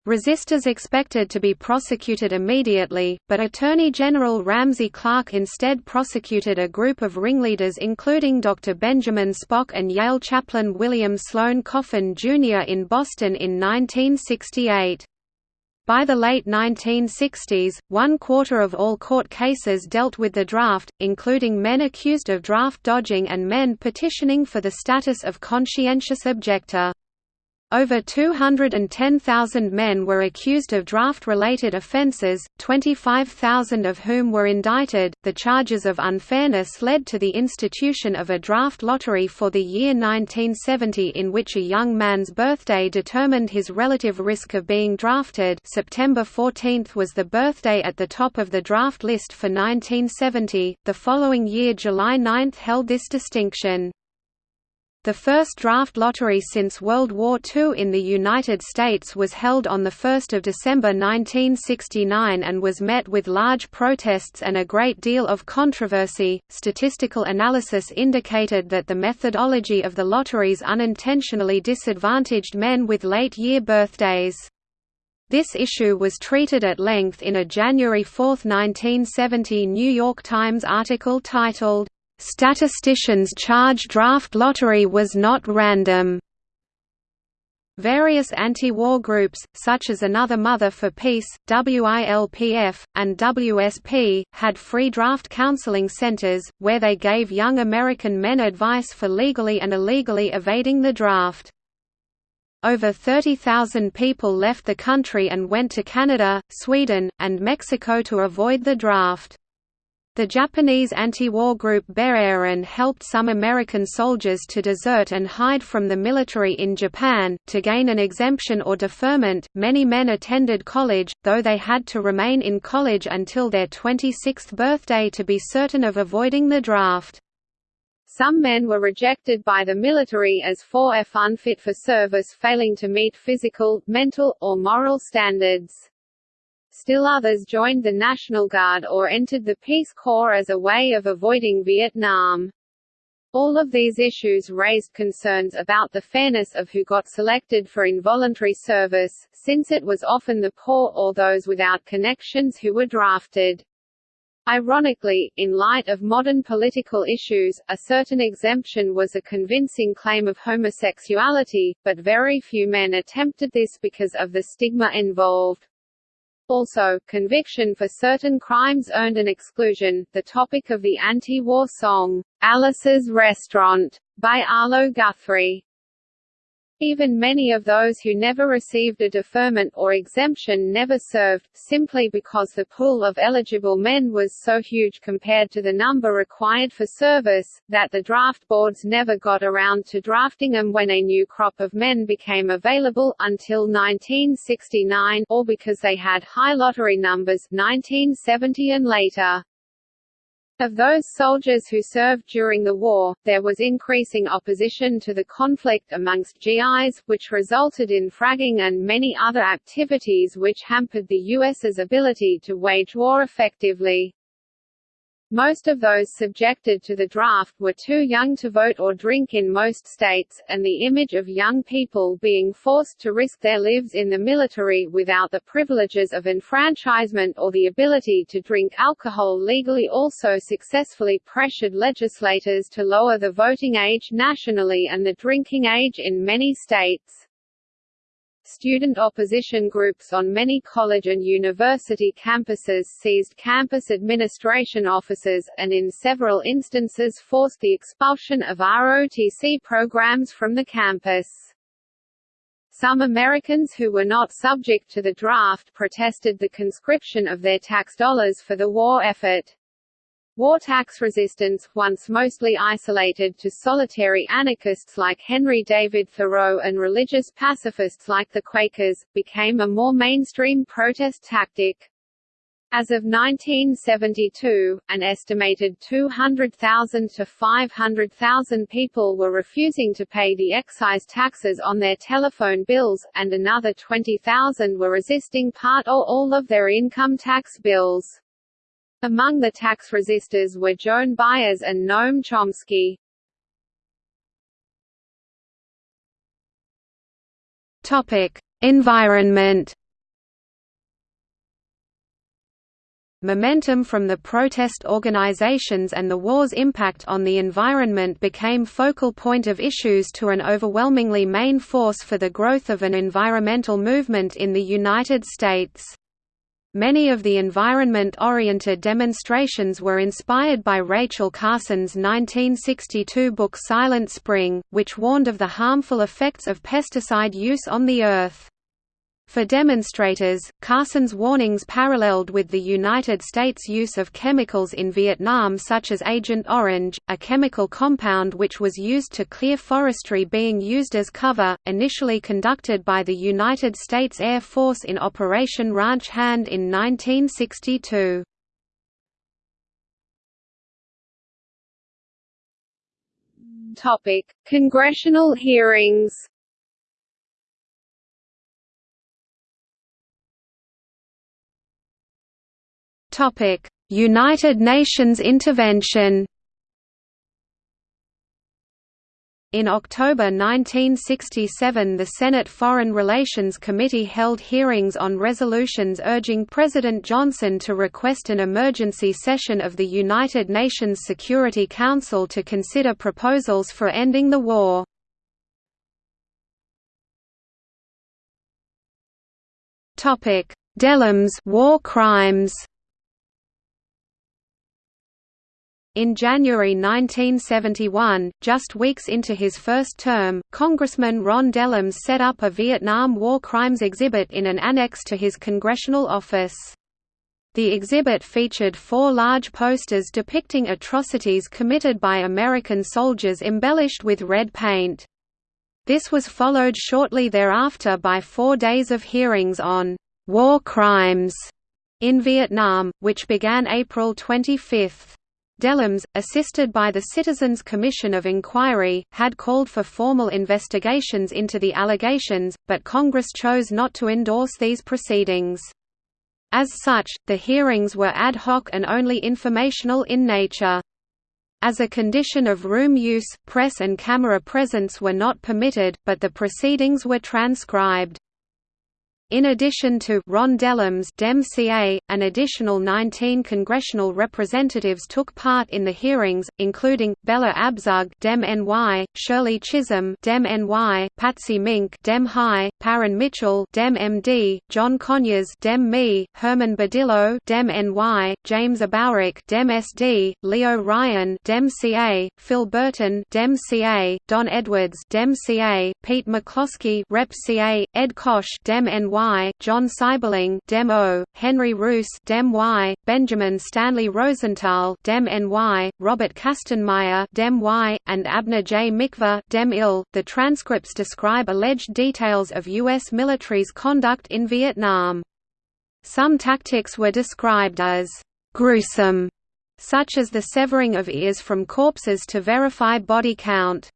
Resistors expected to be prosecuted immediately, but Attorney General Ramsey Clark instead prosecuted a group of ringleaders including Dr. Benjamin Spock and Yale chaplain William Sloane Coffin, Jr. in Boston in 1968. By the late 1960s, one quarter of all court cases dealt with the draft, including men accused of draft dodging and men petitioning for the status of conscientious objector. Over 210,000 men were accused of draft related offences, 25,000 of whom were indicted. The charges of unfairness led to the institution of a draft lottery for the year 1970 in which a young man's birthday determined his relative risk of being drafted. September 14 was the birthday at the top of the draft list for 1970. The following year, July 9 held this distinction. The first draft lottery since World War II in the United States was held on 1 December 1969 and was met with large protests and a great deal of controversy. Statistical analysis indicated that the methodology of the lotteries unintentionally disadvantaged men with late year birthdays. This issue was treated at length in a January 4, 1970 New York Times article titled, Statisticians charge draft lottery was not random. Various anti-war groups, such as Another Mother for Peace, WILPF, and WSP, had free draft counseling centers, where they gave young American men advice for legally and illegally evading the draft. Over 30,000 people left the country and went to Canada, Sweden, and Mexico to avoid the draft. The Japanese anti-war group Beheiren helped some American soldiers to desert and hide from the military in Japan. To gain an exemption or deferment, many men attended college, though they had to remain in college until their 26th birthday to be certain of avoiding the draft. Some men were rejected by the military as 4F unfit for service failing to meet physical, mental, or moral standards. Still others joined the National Guard or entered the Peace Corps as a way of avoiding Vietnam. All of these issues raised concerns about the fairness of who got selected for involuntary service, since it was often the poor or those without connections who were drafted. Ironically, in light of modern political issues, a certain exemption was a convincing claim of homosexuality, but very few men attempted this because of the stigma involved. Also, conviction for certain crimes earned an exclusion. The topic of the anti-war song, Alice's Restaurant, by Arlo Guthrie, even many of those who never received a deferment or exemption never served, simply because the pool of eligible men was so huge compared to the number required for service, that the draft boards never got around to drafting them when a new crop of men became available, until 1969 or because they had high lottery numbers 1970 and later. Of those soldiers who served during the war, there was increasing opposition to the conflict amongst GIs, which resulted in fragging and many other activities which hampered the US's ability to wage war effectively. Most of those subjected to the draft were too young to vote or drink in most states, and the image of young people being forced to risk their lives in the military without the privileges of enfranchisement or the ability to drink alcohol legally also successfully pressured legislators to lower the voting age nationally and the drinking age in many states. Student opposition groups on many college and university campuses seized campus administration offices, and in several instances forced the expulsion of ROTC programs from the campus. Some Americans who were not subject to the draft protested the conscription of their tax dollars for the war effort. War tax resistance, once mostly isolated to solitary anarchists like Henry David Thoreau and religious pacifists like the Quakers, became a more mainstream protest tactic. As of 1972, an estimated 200,000 to 500,000 people were refusing to pay the excise taxes on their telephone bills, and another 20,000 were resisting part or all of their income tax bills. Among the tax resistors were Joan Baez and Noam Chomsky. Topic: Environment. momentum from the protest organizations and the war's impact on the environment became focal point of issues to an overwhelmingly main force for the growth of an environmental movement in the United States. Many of the environment-oriented demonstrations were inspired by Rachel Carson's 1962 book Silent Spring, which warned of the harmful effects of pesticide use on the Earth. For demonstrators, Carson's warnings paralleled with the United States' use of chemicals in Vietnam such as Agent Orange, a chemical compound which was used to clear forestry being used as cover, initially conducted by the United States Air Force in Operation Ranch Hand in 1962. Congressional hearings Topic: United Nations intervention. In October 1967 the Senate Foreign Relations Committee held hearings on resolutions urging President Johnson to request an emergency session of the United Nations Security Council to consider proposals for ending the war. Dellums war crimes In January 1971, just weeks into his first term, Congressman Ron Dellums set up a Vietnam War Crimes exhibit in an annex to his congressional office. The exhibit featured four large posters depicting atrocities committed by American soldiers embellished with red paint. This was followed shortly thereafter by four days of hearings on «war crimes» in Vietnam, which began April 25. Dellums, assisted by the Citizens Commission of Inquiry, had called for formal investigations into the allegations, but Congress chose not to endorse these proceedings. As such, the hearings were ad hoc and only informational in nature. As a condition of room use, press and camera presence were not permitted, but the proceedings were transcribed. In addition to Ron Dellums DemCA, an additional 19 congressional representatives took part in the hearings, including Bella Abzug Dem-NY, Shirley Chisholm Dem-NY, Patsy Mink Dem-Hi, Parren Mitchell Dem-MD, John Conyers Dem-Me, Herman Badillo Dem-NY, James Abourezk Dem-SD, Leo Ryan Dem-CA, Phil Burton Dem-CA, Don Edwards Dem-CA, Pete McCloskey Rep-CA, Ed Koch Dem-NY Y, John Seiberling Dem O, Henry Reuss Dem Y, Benjamin Stanley Rosenthal Dem NY, Robert Kastenmeier Dem Y, and Abner J. Mikva Dem IL. The transcripts describe alleged details of U.S. military's conduct in Vietnam. Some tactics were described as gruesome, such as the severing of ears from corpses to verify body count.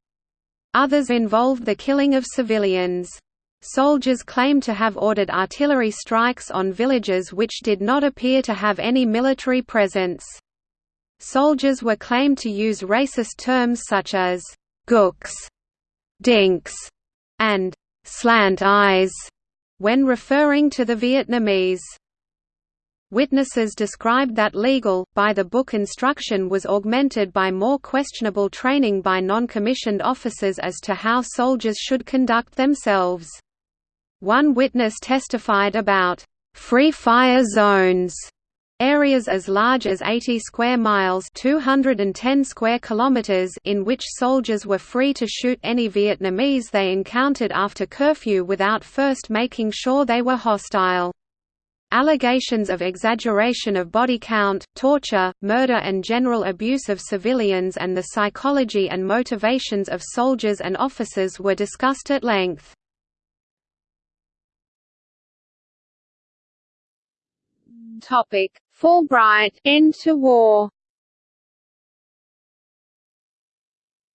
Others involved the killing of civilians. Soldiers claim to have ordered artillery strikes on villages which did not appear to have any military presence. Soldiers were claimed to use racist terms such as gooks, dinks, and slant eyes when referring to the Vietnamese. Witnesses described that legal, by-the-book instruction was augmented by more questionable training by non-commissioned officers as to how soldiers should conduct themselves. One witness testified about free fire zones areas as large as 80 square miles 210 square kilometers in which soldiers were free to shoot any Vietnamese they encountered after curfew without first making sure they were hostile. Allegations of exaggeration of body count, torture, murder and general abuse of civilians and the psychology and motivations of soldiers and officers were discussed at length. Topic: Fulbright End to War.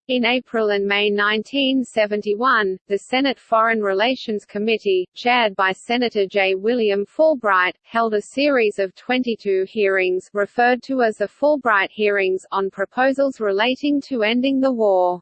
In April and May 1971, the Senate Foreign Relations Committee, chaired by Senator J. William Fulbright, held a series of 22 hearings referred to as the Fulbright hearings on proposals relating to ending the war.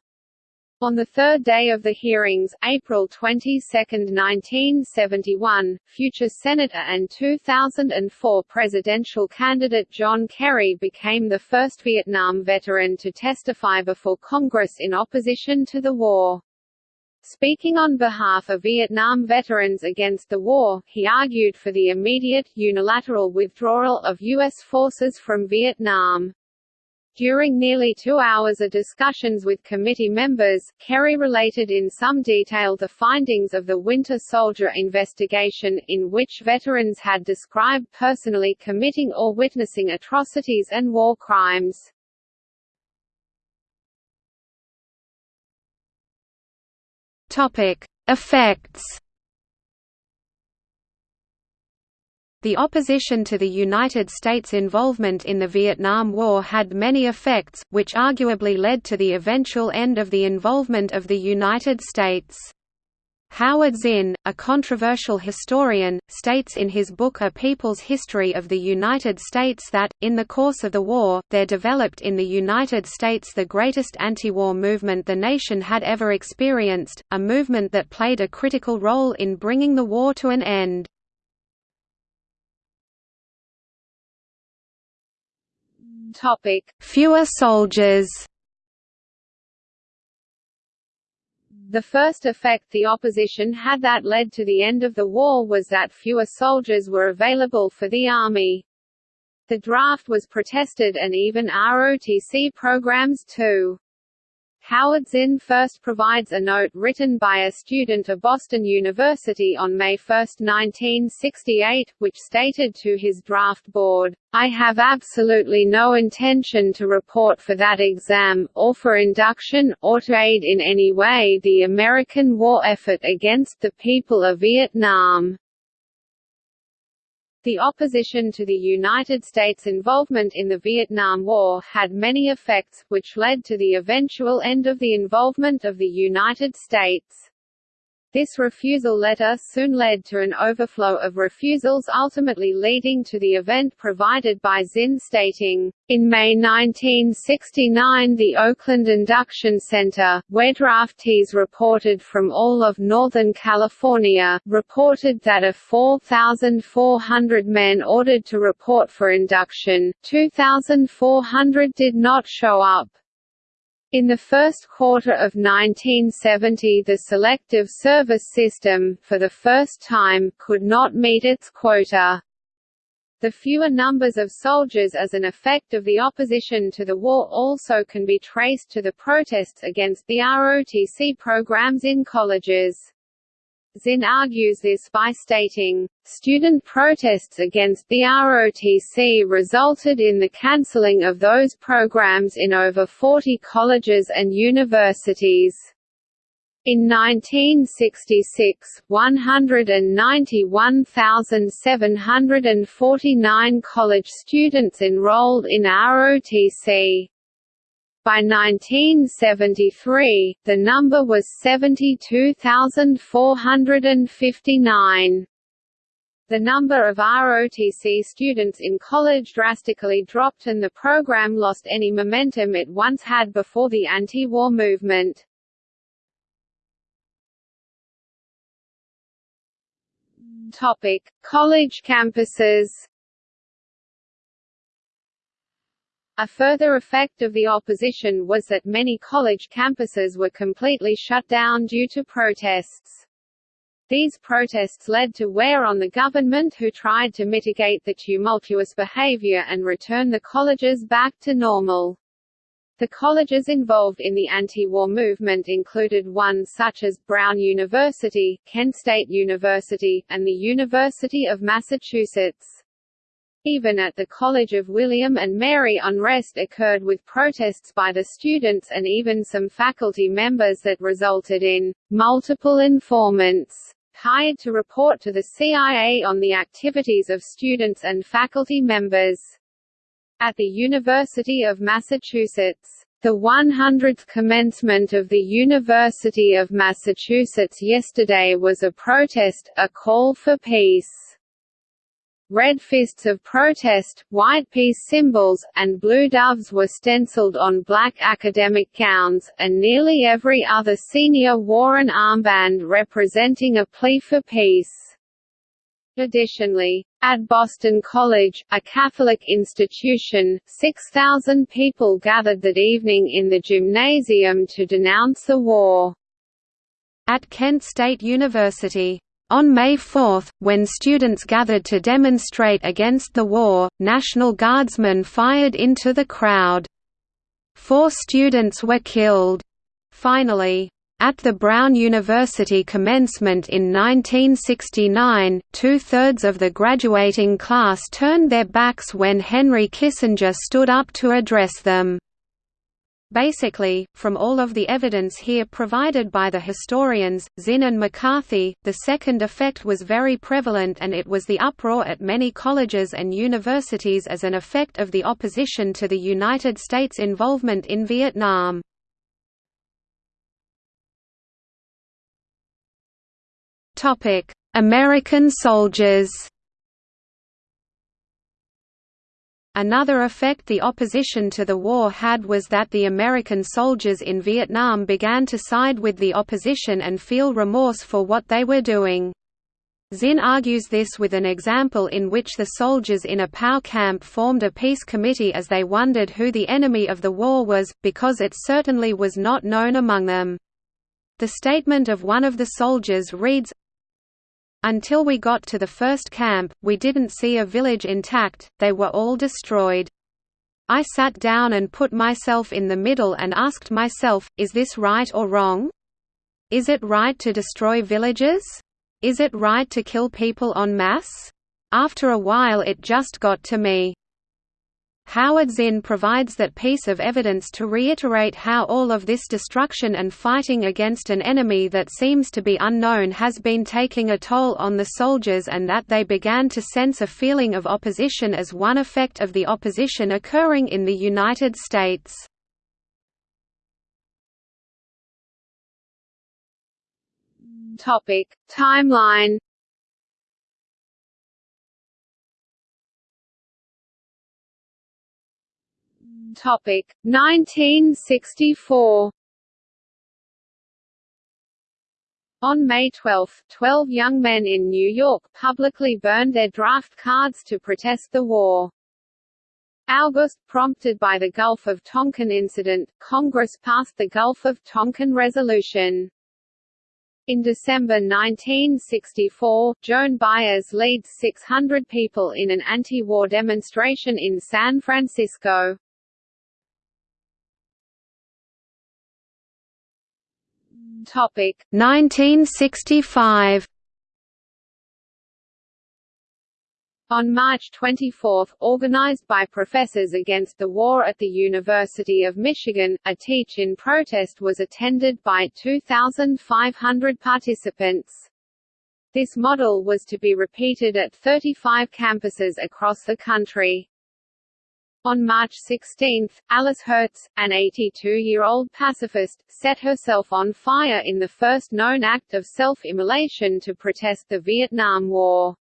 On the third day of the hearings, April 22, 1971, future Senator and 2004 presidential candidate John Kerry became the first Vietnam veteran to testify before Congress in opposition to the war. Speaking on behalf of Vietnam veterans against the war, he argued for the immediate, unilateral withdrawal of U.S. forces from Vietnam. During nearly two hours of discussions with committee members, Kerry related in some detail the findings of the Winter Soldier investigation, in which veterans had described personally committing or witnessing atrocities and war crimes. Effects The opposition to the United States' involvement in the Vietnam War had many effects, which arguably led to the eventual end of the involvement of the United States. Howard Zinn, a controversial historian, states in his book A People's History of the United States that, in the course of the war, there developed in the United States the greatest anti-war movement the nation had ever experienced, a movement that played a critical role in bringing the war to an end. Topic: Fewer soldiers. The first effect the opposition had that led to the end of the war was that fewer soldiers were available for the army. The draft was protested and even ROTC programs too. Howard Zinn first provides a note written by a student of Boston University on May 1, 1968, which stated to his draft board, I have absolutely no intention to report for that exam, or for induction, or to aid in any way the American war effort against the people of Vietnam. The opposition to the United States' involvement in the Vietnam War had many effects, which led to the eventual end of the involvement of the United States. This refusal letter soon led to an overflow of refusals ultimately leading to the event provided by Zinn stating, in May 1969 the Oakland Induction Center, where draftees reported from all of Northern California, reported that of 4,400 men ordered to report for induction, 2,400 did not show up. In the first quarter of 1970 the Selective Service System, for the first time, could not meet its quota. The fewer numbers of soldiers as an effect of the opposition to the war also can be traced to the protests against the ROTC programs in colleges. Zinn argues this by stating, student protests against the ROTC resulted in the cancelling of those programs in over 40 colleges and universities. In 1966, 191,749 college students enrolled in ROTC. By 1973, the number was 72,459. The number of ROTC students in college drastically dropped and the program lost any momentum it once had before the anti-war movement. Topic: College campuses A further effect of the opposition was that many college campuses were completely shut down due to protests. These protests led to wear on the government who tried to mitigate the tumultuous behavior and return the colleges back to normal. The colleges involved in the anti-war movement included ones such as Brown University, Kent State University, and the University of Massachusetts. Even at the College of William and Mary unrest occurred with protests by the students and even some faculty members that resulted in multiple informants hired to report to the CIA on the activities of students and faculty members. At the University of Massachusetts, the 100th commencement of the University of Massachusetts yesterday was a protest, a call for peace. Red fists of protest, white peace symbols, and blue doves were stenciled on black academic gowns, and nearly every other senior wore an armband representing a plea for peace. Additionally, at Boston College, a Catholic institution, 6,000 people gathered that evening in the gymnasium to denounce the war. At Kent State University, on May 4, when students gathered to demonstrate against the war, National Guardsmen fired into the crowd. Four students were killed. Finally, at the Brown University commencement in 1969, two-thirds of the graduating class turned their backs when Henry Kissinger stood up to address them. Basically, from all of the evidence here provided by the historians, Zinn and McCarthy, the second effect was very prevalent and it was the uproar at many colleges and universities as an effect of the opposition to the United States' involvement in Vietnam. American soldiers Another effect the opposition to the war had was that the American soldiers in Vietnam began to side with the opposition and feel remorse for what they were doing. Zinn argues this with an example in which the soldiers in a POW camp formed a peace committee as they wondered who the enemy of the war was, because it certainly was not known among them. The statement of one of the soldiers reads, until we got to the first camp, we didn't see a village intact, they were all destroyed. I sat down and put myself in the middle and asked myself, is this right or wrong? Is it right to destroy villages? Is it right to kill people en masse? After a while it just got to me. Howard Zinn provides that piece of evidence to reiterate how all of this destruction and fighting against an enemy that seems to be unknown has been taking a toll on the soldiers and that they began to sense a feeling of opposition as one effect of the opposition occurring in the United States. Topic: Timeline Topic 1964 On May 12, 12 young men in New York publicly burned their draft cards to protest the war. August, prompted by the Gulf of Tonkin incident, Congress passed the Gulf of Tonkin Resolution. In December 1964, Joan Baez leads 600 people in an anti-war demonstration in San Francisco. Topic 1965 On March 24, organized by Professors Against the War at the University of Michigan, a teach-in protest was attended by 2,500 participants. This model was to be repeated at 35 campuses across the country. On March 16, Alice Herz, an 82-year-old pacifist, set herself on fire in the first known act of self-immolation to protest the Vietnam War.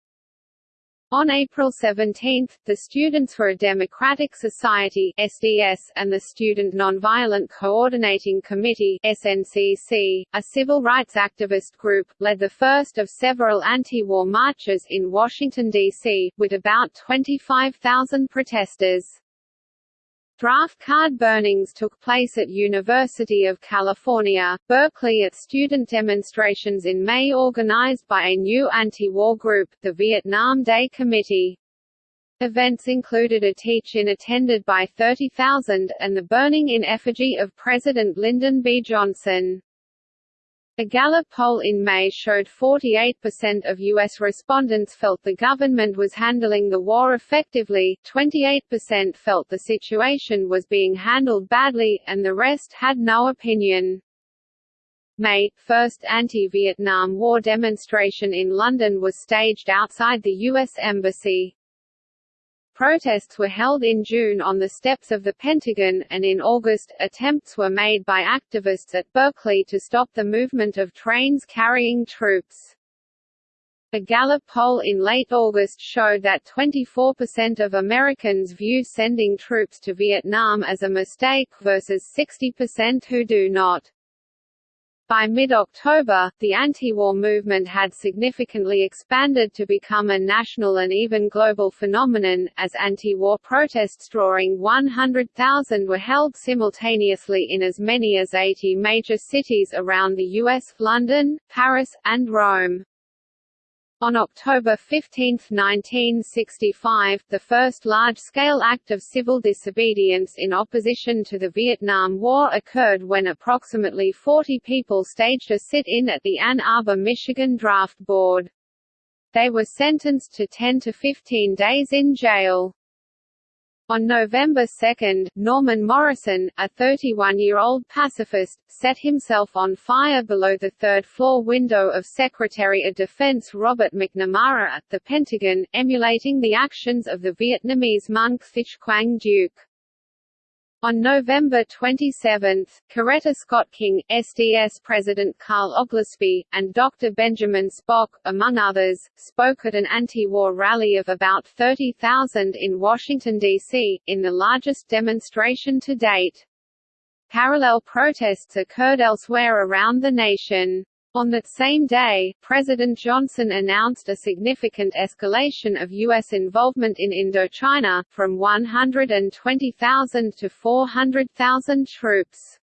On April 17, the Students for a Democratic Society SDS, and the Student Nonviolent Coordinating Committee SNCC, a civil rights activist group, led the first of several anti-war marches in Washington, D.C., with about 25,000 protesters. Draft card burnings took place at University of California, Berkeley at student demonstrations in May organized by a new anti-war group, the Vietnam Day Committee. Events included a teach-in attended by 30,000, and the burning in effigy of President Lyndon B. Johnson. A Gallup poll in May showed 48% of U.S. respondents felt the government was handling the war effectively, 28% felt the situation was being handled badly, and the rest had no opinion. May, first anti-Vietnam War demonstration in London was staged outside the U.S. Embassy. Protests were held in June on the steps of the Pentagon, and in August, attempts were made by activists at Berkeley to stop the movement of trains carrying troops. A Gallup poll in late August showed that 24% of Americans view sending troops to Vietnam as a mistake versus 60% who do not. By mid-October, the anti-war movement had significantly expanded to become a national and even global phenomenon, as anti-war protests drawing 100,000 were held simultaneously in as many as 80 major cities around the US, London, Paris, and Rome. On October 15, 1965, the first large-scale act of civil disobedience in opposition to the Vietnam War occurred when approximately 40 people staged a sit-in at the Ann Arbor, Michigan Draft Board. They were sentenced to 10 to 15 days in jail. On November 2, Norman Morrison, a 31-year-old pacifist, set himself on fire below the third-floor window of Secretary of Defense Robert McNamara at the Pentagon, emulating the actions of the Vietnamese monk Thich Quang Duc. On November 27, Coretta Scott King, SDS President Carl Oglesby, and Dr. Benjamin Spock, among others, spoke at an anti-war rally of about 30,000 in Washington, D.C., in the largest demonstration to date. Parallel protests occurred elsewhere around the nation. On that same day, President Johnson announced a significant escalation of U.S. involvement in Indochina, from 120,000 to 400,000 troops.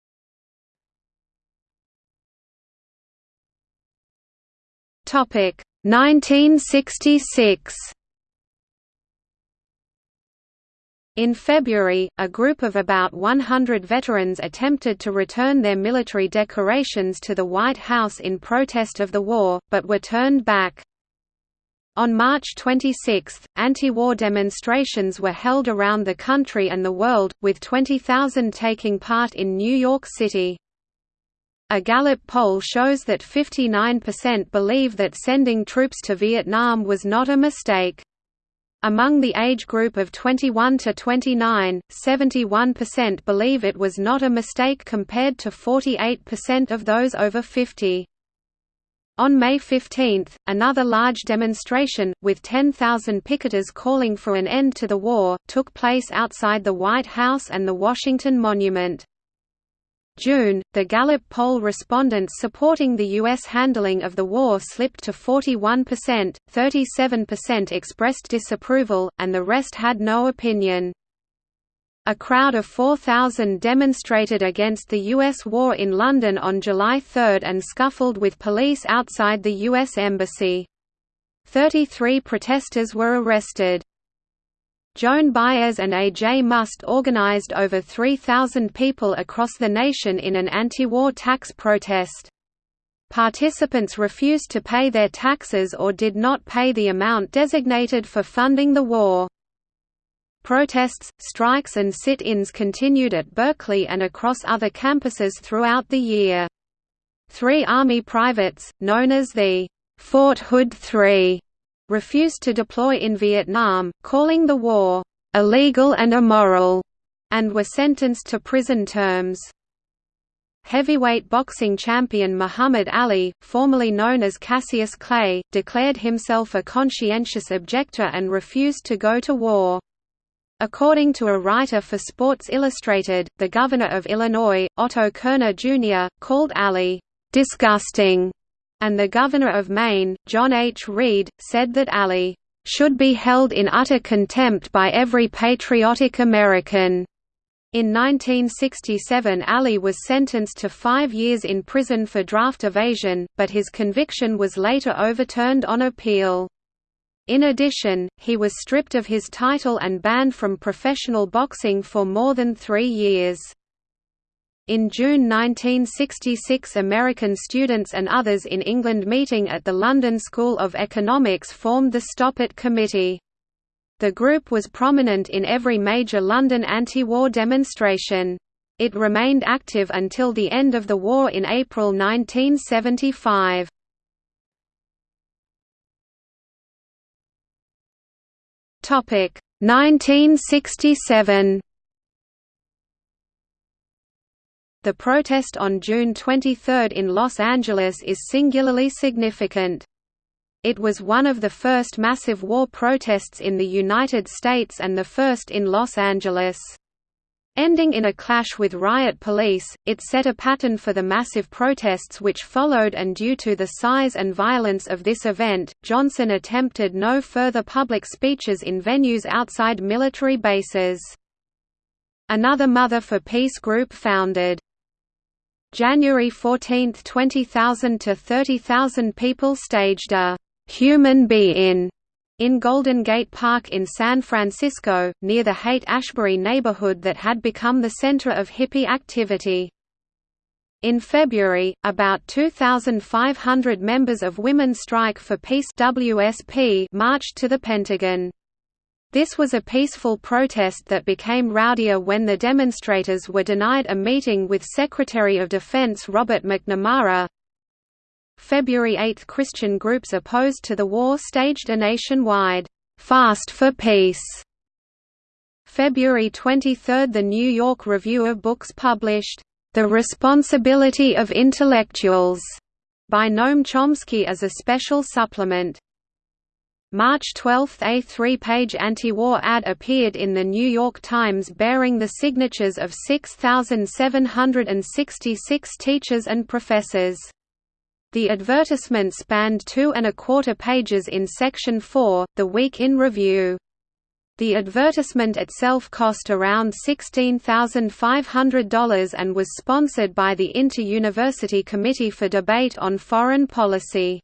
Topic 1966 In February, a group of about 100 veterans attempted to return their military decorations to the White House in protest of the war, but were turned back. On March 26, anti-war demonstrations were held around the country and the world, with 20,000 taking part in New York City. A Gallup poll shows that 59% believe that sending troops to Vietnam was not a mistake. Among the age group of 21 to 29, 71% believe it was not a mistake compared to 48% of those over 50. On May 15, another large demonstration, with 10,000 picketers calling for an end to the war, took place outside the White House and the Washington Monument. June, the Gallup poll respondents supporting the U.S. handling of the war slipped to 41%, 37% expressed disapproval, and the rest had no opinion. A crowd of 4,000 demonstrated against the U.S. war in London on July 3 and scuffled with police outside the U.S. Embassy. 33 protesters were arrested. Joan Baez and A.J. Muste organized over 3,000 people across the nation in an anti-war tax protest. Participants refused to pay their taxes or did not pay the amount designated for funding the war. Protests, strikes and sit-ins continued at Berkeley and across other campuses throughout the year. Three Army privates, known as the Fort Hood Three, refused to deploy in Vietnam, calling the war illegal and immoral, and were sentenced to prison terms. Heavyweight boxing champion Muhammad Ali, formerly known as Cassius Clay, declared himself a conscientious objector and refused to go to war. According to a writer for Sports Illustrated, the governor of Illinois, Otto Kerner Jr., called Ali, "...disgusting", and the Governor of Maine, John H. Reed, said that Ali should be held in utter contempt by every patriotic American. In 1967 Ali was sentenced to five years in prison for draft evasion, but his conviction was later overturned on appeal. In addition, he was stripped of his title and banned from professional boxing for more than three years. In June 1966 American students and others in England meeting at the London School of Economics formed the Stop It Committee. The group was prominent in every major London anti-war demonstration. It remained active until the end of the war in April 1975. Topic 1967 The protest on June 23 in Los Angeles is singularly significant. It was one of the first massive war protests in the United States and the first in Los Angeles. Ending in a clash with riot police, it set a pattern for the massive protests which followed and due to the size and violence of this event, Johnson attempted no further public speeches in venues outside military bases. Another Mother for Peace group founded. January 14, 20,000 to 30,000 people staged a «human be-in» in Golden Gate Park in San Francisco, near the Haight-Ashbury neighborhood that had become the center of hippie activity. In February, about 2,500 members of Women Strike for Peace WSP marched to the Pentagon. This was a peaceful protest that became rowdier when the demonstrators were denied a meeting with Secretary of Defense Robert McNamara, February 8 Christian groups opposed to the war staged a nationwide «fast for peace». February 23 The New York Review of Books published «The Responsibility of Intellectuals» by Noam Chomsky as a special supplement. March 12 A three-page anti-war ad appeared in The New York Times bearing the signatures of 6,766 teachers and professors. The advertisement spanned two and a quarter pages in Section 4, The Week in Review. The advertisement itself cost around $16,500 and was sponsored by the Inter-University Committee for Debate on Foreign Policy.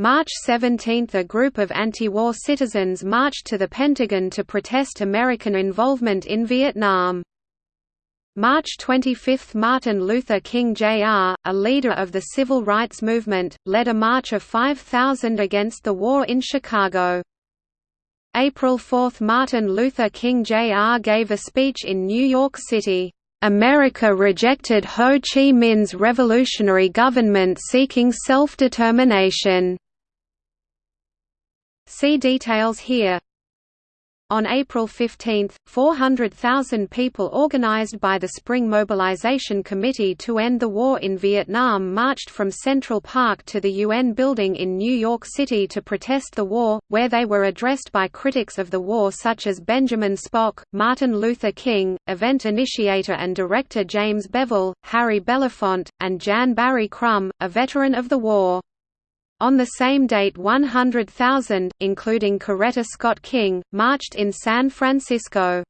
March 17 – A group of anti-war citizens marched to the Pentagon to protest American involvement in Vietnam. March 25 – Martin Luther King Jr., a leader of the civil rights movement, led a march of 5,000 against the war in Chicago. April 4 – Martin Luther King Jr. gave a speech in New York City. America rejected Ho Chi Minh's revolutionary government seeking self-determination. See details here. On April 15, 400,000 people organized by the Spring Mobilization Committee to End the War in Vietnam marched from Central Park to the UN building in New York City to protest the war, where they were addressed by critics of the war such as Benjamin Spock, Martin Luther King, event initiator and director James Bevel, Harry Belafonte, and Jan Barry Crumb, a veteran of the war. On the same date 100,000, including Coretta Scott King, marched in San Francisco.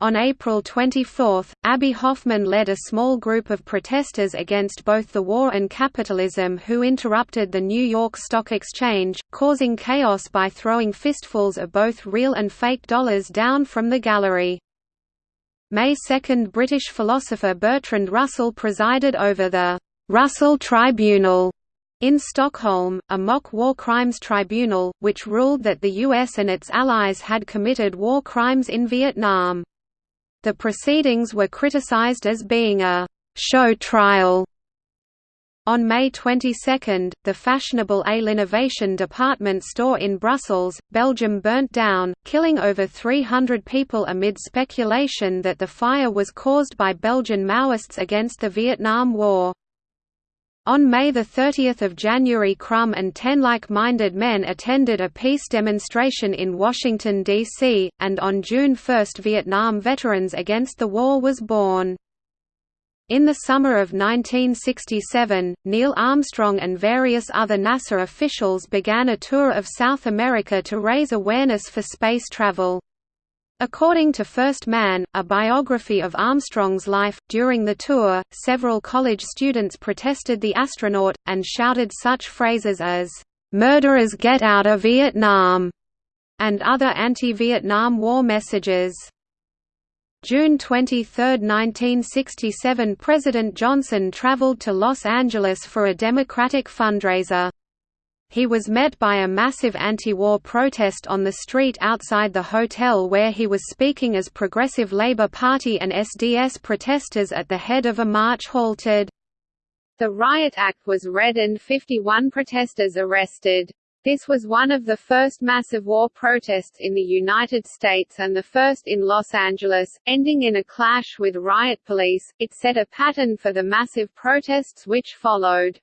On April 24, Abbie Hoffman led a small group of protesters against both the war and capitalism who interrupted the New York Stock Exchange, causing chaos by throwing fistfuls of both real and fake dollars down from the gallery. May 2 British philosopher Bertrand Russell presided over the «Russell Tribunal» In Stockholm, a mock war crimes tribunal, which ruled that the US and its allies had committed war crimes in Vietnam. The proceedings were criticized as being a «show trial». On May 22, the fashionable A L'Innovation department store in Brussels, Belgium burnt down, killing over 300 people amid speculation that the fire was caused by Belgian Maoists against the Vietnam War. On May 30 Jan Barry Crumb and ten like-minded men attended a peace demonstration in Washington, D.C., and on June 1 Vietnam Veterans Against the War was born. In the summer of 1967, Neil Armstrong and various other NASA officials began a tour of South America to raise awareness for space travel. According to First Man, a biography of Armstrong's life, during the tour, several college students protested the astronaut, and shouted such phrases as, "'Murderers get out of Vietnam' and other anti-Vietnam War messages. June 23, 1967 President Johnson traveled to Los Angeles for a Democratic fundraiser he was met by a massive anti-war protest on the street outside the hotel where he was speaking as Progressive Labour Party and SDS protesters at the head of a march halted. The riot act was read and 51 protesters arrested. This was one of the first massive war protests in the United States and the first in Los Angeles, ending in a clash with riot police. It set a pattern for the massive protests which followed.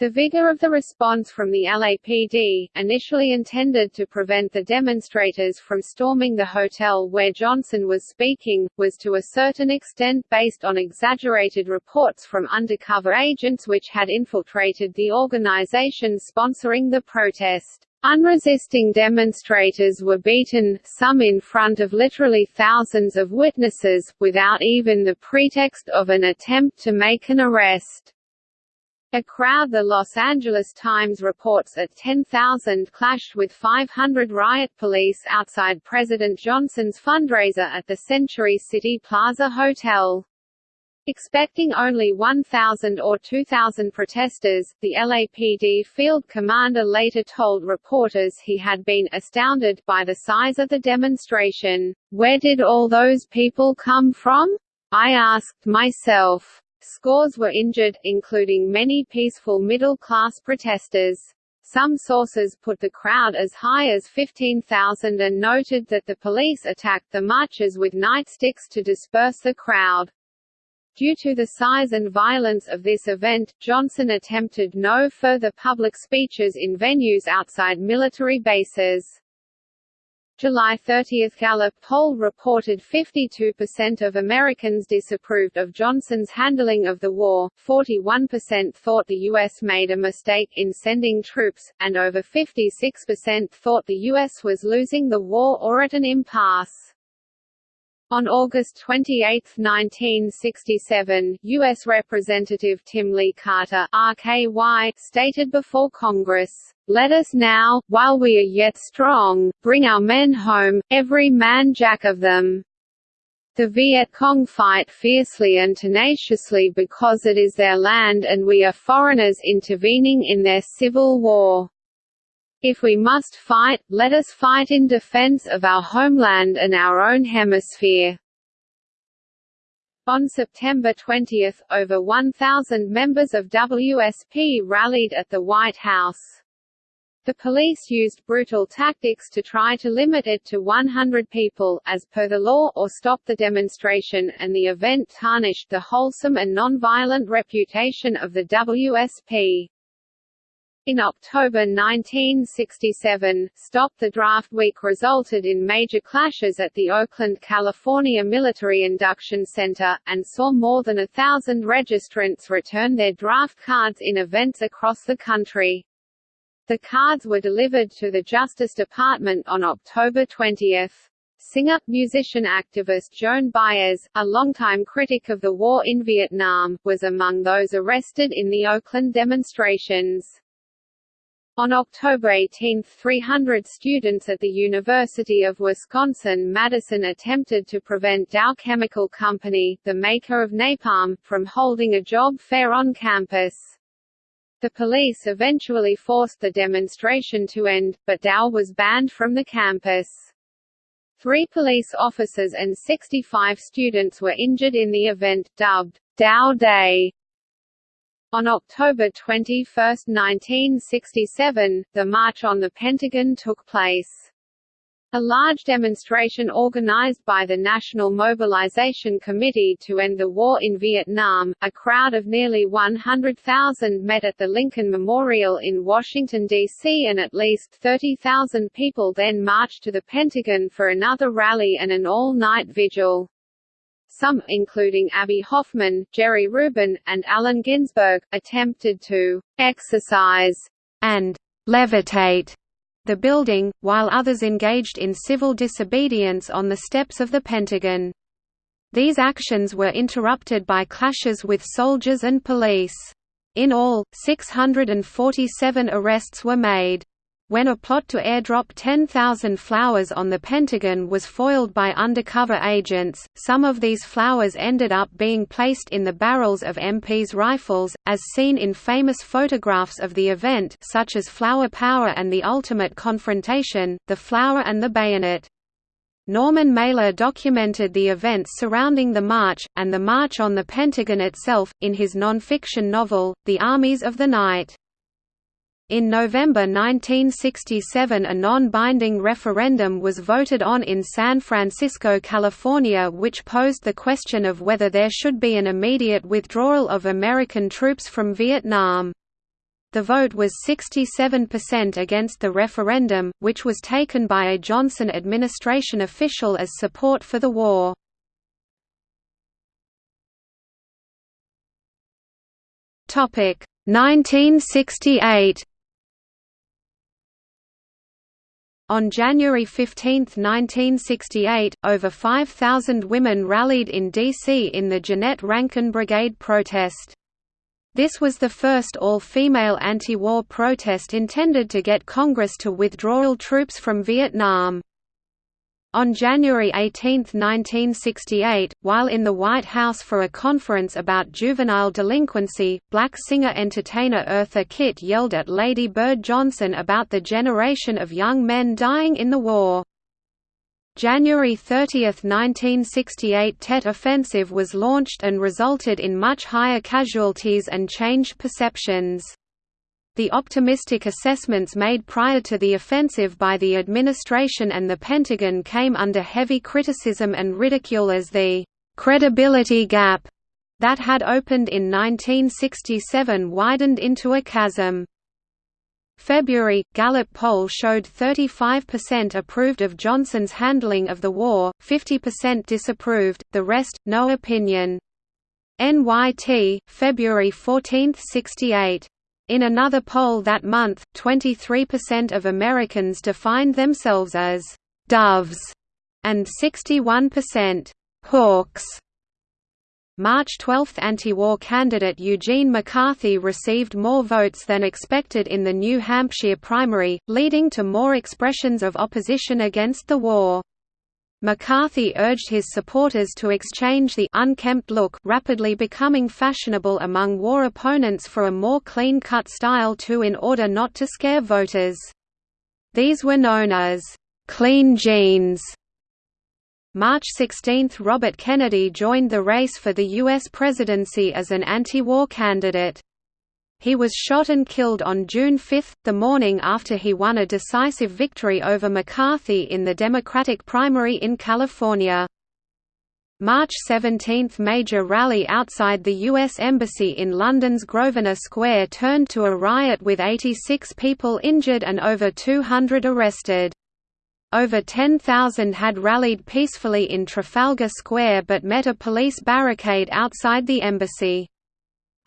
The vigor of the response from the LAPD, initially intended to prevent the demonstrators from storming the hotel where Johnson was speaking, was to a certain extent based on exaggerated reports from undercover agents which had infiltrated the organization sponsoring the protest. Unresisting demonstrators were beaten, some in front of literally thousands of witnesses, without even the pretext of an attempt to make an arrest. A crowd The Los Angeles Times reports at 10,000 clashed with 500 riot police outside President Johnson's fundraiser at the Century City Plaza Hotel. Expecting only 1,000 or 2,000 protesters, the LAPD field commander later told reporters he had been astounded by the size of the demonstration. Where did all those people come from? I asked myself. Scores were injured, including many peaceful middle-class protesters. Some sources put the crowd as high as 15,000 and noted that the police attacked the marchers with nightsticks to disperse the crowd. Due to the size and violence of this event, Johnson attempted no further public speeches in venues outside military bases. July 30 Gallup poll reported 52% of Americans disapproved of Johnson's handling of the war, 41% thought the U.S. made a mistake in sending troops, and over 56% thought the U.S. was losing the war or at an impasse. On August 28, 1967, U.S. Representative Tim Lee Carter RKY, stated before Congress, "...let us now, while we are yet strong, bring our men home, every man jack of them." The Viet Cong fight fiercely and tenaciously because it is their land and we are foreigners intervening in their civil war. If we must fight, let us fight in defense of our homeland and our own hemisphere. On September 20, over 1,000 members of WSP rallied at the White House. The police used brutal tactics to try to limit it to 100 people, as per the law, or stop the demonstration, and the event tarnished the wholesome and nonviolent reputation of the WSP. In October 1967, Stop the Draft Week resulted in major clashes at the Oakland, California Military Induction Center, and saw more than a thousand registrants return their draft cards in events across the country. The cards were delivered to the Justice Department on October 20. Singer, musician activist Joan Baez, a longtime critic of the war in Vietnam, was among those arrested in the Oakland demonstrations. On October 18, 300 students at the University of Wisconsin-Madison attempted to prevent Dow Chemical Company, the maker of napalm, from holding a job fair on campus. The police eventually forced the demonstration to end, but Dow was banned from the campus. Three police officers and 65 students were injured in the event, dubbed Dow Day. On October 21, 1967, the March on the Pentagon took place. A large demonstration organized by the National Mobilization Committee to End the War in Vietnam, a crowd of nearly 100,000 met at the Lincoln Memorial in Washington, D.C. and at least 30,000 people then marched to the Pentagon for another rally and an all-night vigil. Some, including Abbie Hoffman, Jerry Rubin, and Allen Ginsberg, attempted to «exercise» and «levitate» the building, while others engaged in civil disobedience on the steps of the Pentagon. These actions were interrupted by clashes with soldiers and police. In all, 647 arrests were made. When a plot to airdrop 10,000 flowers on the Pentagon was foiled by undercover agents, some of these flowers ended up being placed in the barrels of MPs' rifles, as seen in famous photographs of the event such as Flower Power and The Ultimate Confrontation, The Flower and the Bayonet. Norman Mailer documented the events surrounding the march, and the march on the Pentagon itself, in his non-fiction novel, The Armies of the Night. In November 1967 a non-binding referendum was voted on in San Francisco, California which posed the question of whether there should be an immediate withdrawal of American troops from Vietnam. The vote was 67% against the referendum, which was taken by a Johnson administration official as support for the war. Topic 1968 On January 15, 1968, over 5,000 women rallied in D.C. in the Jeannette Rankin Brigade protest. This was the first all-female anti-war protest intended to get Congress to withdrawal troops from Vietnam. On January 18, 1968, while in the White House for a conference about juvenile delinquency, black singer-entertainer Eartha Kitt yelled at Lady Bird Johnson about the generation of young men dying in the war. January 30, 1968 Tet Offensive was launched and resulted in much higher casualties and changed perceptions. The optimistic assessments made prior to the offensive by the administration and the Pentagon came under heavy criticism and ridicule as the «credibility gap» that had opened in 1967 widened into a chasm. February, Gallup poll showed 35% approved of Johnson's handling of the war, 50% disapproved, the rest, no opinion. NYT, February 14, 68. In another poll that month, 23% of Americans defined themselves as «doves» and 61% «hawks». March 12 anti-war candidate Eugene McCarthy received more votes than expected in the New Hampshire primary, leading to more expressions of opposition against the war. McCarthy urged his supporters to exchange the unkempt look rapidly becoming fashionable among war opponents for a more clean-cut style too in order not to scare voters. These were known as «clean jeans» March 16 – Robert Kennedy joined the race for the U.S. presidency as an anti-war candidate. He was shot and killed on June 5, the morning after he won a decisive victory over McCarthy in the Democratic primary in California. March 17 – Major rally outside the U.S. Embassy in London's Grosvenor Square turned to a riot with 86 people injured and over 200 arrested. Over 10,000 had rallied peacefully in Trafalgar Square but met a police barricade outside the embassy.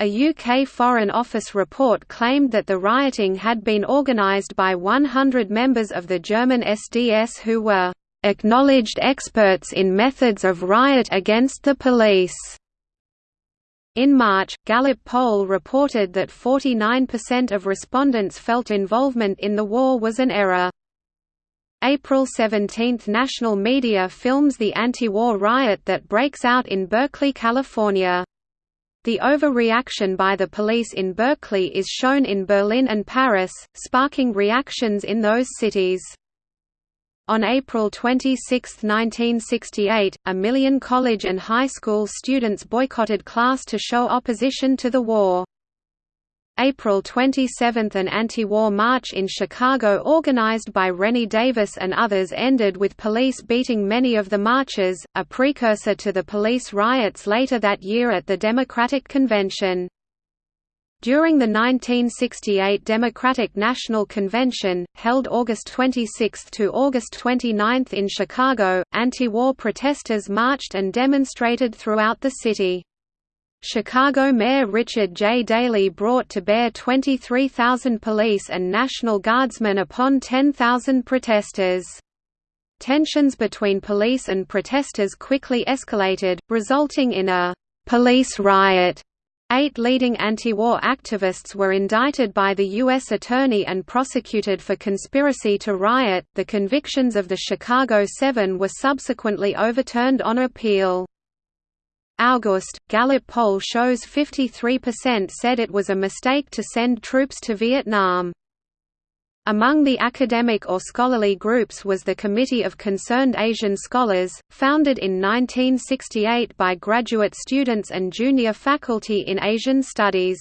A UK Foreign Office report claimed that the rioting had been organised by 100 members of the German SDS who were "...acknowledged experts in methods of riot against the police." In March, Gallup poll reported that 49% of respondents felt involvement in the war was an error. April 17 – National media films the anti-war riot that breaks out in Berkeley, California. The overreaction by the police in Berkeley is shown in Berlin and Paris, sparking reactions in those cities. On April 26, 1968, a million college and high school students boycotted class to show opposition to the war. April 27 – An anti-war march in Chicago organized by Rennie Davis and others ended with police beating many of the marchers, a precursor to the police riots later that year at the Democratic Convention. During the 1968 Democratic National Convention, held August 26 to August 29 in Chicago, anti-war protesters marched and demonstrated throughout the city. Chicago Mayor Richard J. Daley brought to bear 23,000 police and National Guardsmen upon 10,000 protesters. Tensions between police and protesters quickly escalated, resulting in a «police riot». Eight leading anti-war activists were indicted by the U.S. Attorney and prosecuted for conspiracy to riot. The convictions of the Chicago Seven were subsequently overturned on appeal. August, Gallup poll shows 53% said it was a mistake to send troops to Vietnam. Among the academic or scholarly groups was the Committee of Concerned Asian Scholars, founded in 1968 by graduate students and junior faculty in Asian Studies.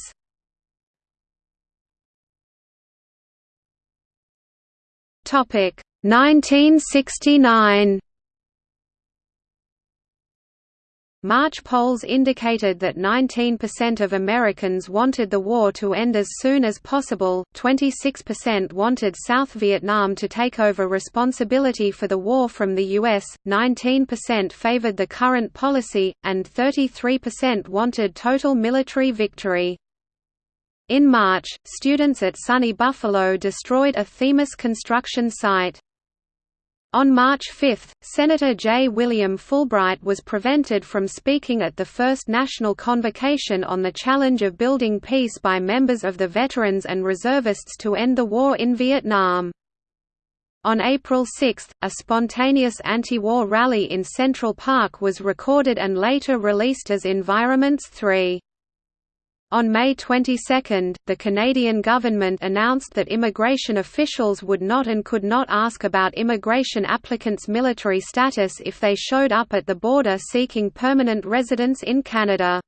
Topic 1969 March polls indicated that 19% of Americans wanted the war to end as soon as possible, 26% wanted South Vietnam to take over responsibility for the war from the U.S., 19% favored the current policy, and 33% wanted total military victory. In March, students at SUNY Buffalo destroyed a Themis construction site. On March 5, Senator J. William Fulbright was prevented from speaking at the first national convocation on the challenge of building peace by members of the Veterans and Reservists to end the war in Vietnam. On April 6, a spontaneous anti-war rally in Central Park was recorded and later released as Environments 3. On May 22, the Canadian government announced that immigration officials would not and could not ask about immigration applicants' military status if they showed up at the border seeking permanent residence in Canada.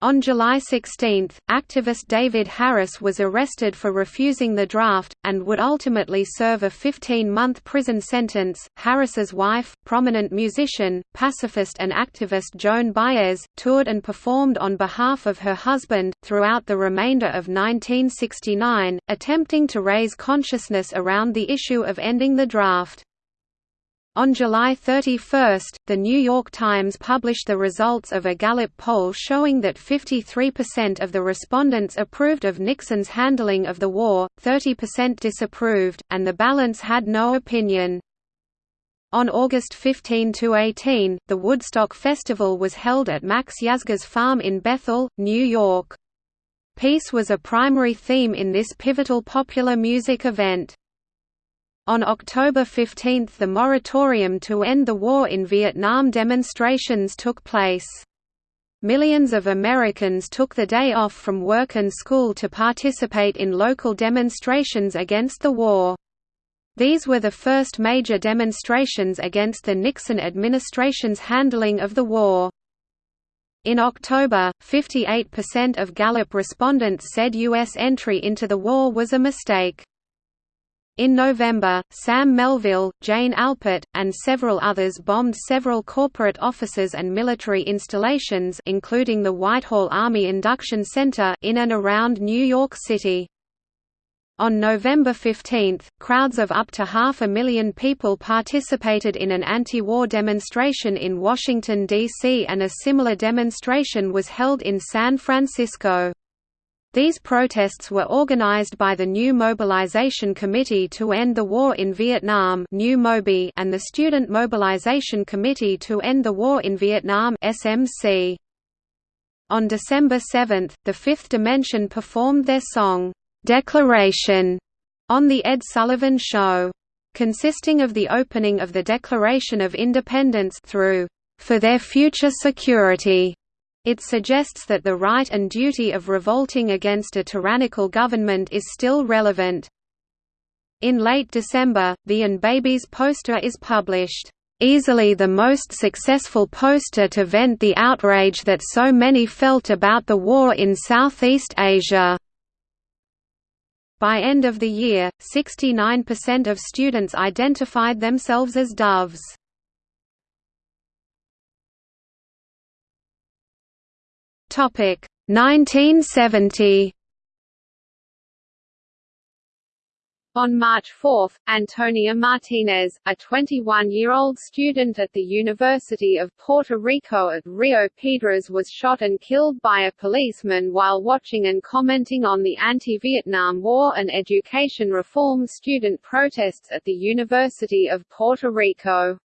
On July 16, activist David Harris was arrested for refusing the draft, and would ultimately serve a 15-month prison sentence. Harris's wife, prominent musician, pacifist and activist Joan Baez, toured and performed on behalf of her husband, throughout the remainder of 1969, attempting to raise consciousness around the issue of ending the draft. On July 31, The New York Times published the results of a Gallup poll showing that 53% of the respondents approved of Nixon's handling of the war, 30% disapproved, and the balance had no opinion. On August 15–18, the Woodstock Festival was held at Max Yasgur's farm in Bethel, New York. Peace was a primary theme in this pivotal popular music event. On October 15 the moratorium to end the war in Vietnam demonstrations took place. Millions of Americans took the day off from work and school to participate in local demonstrations against the war. These were the first major demonstrations against the Nixon administration's handling of the war. In October, 58% of Gallup respondents said U.S. entry into the war was a mistake. In November, Sam Melville, Jane Alpert, and several others bombed several corporate offices and military installations including the Whitehall Army Induction Center in and around New York City. On November 15, crowds of up to half a million people participated in an anti-war demonstration in Washington, D.C. and a similar demonstration was held in San Francisco. These protests were organized by the New Mobilization Committee to End the War in Vietnam and the Student Mobilization Committee to End the War in Vietnam. On December 7, The Fifth Dimension performed their song, "'Declaration' on The Ed Sullivan Show. Consisting of the opening of the Declaration of Independence through, "'For Their Future Security' It suggests that the right and duty of revolting against a tyrannical government is still relevant. In late December, the And Babies poster is published, "...easily the most successful poster to vent the outrage that so many felt about the war in Southeast Asia." By end of the year, 69% of students identified themselves as doves. Topic 1970 On March 4, Antonia Martinez, a 21-year-old student at the University of Puerto Rico at Rio Piedras was shot and killed by a policeman while watching and commenting on the anti-Vietnam War and education reform student protests at the University of Puerto Rico.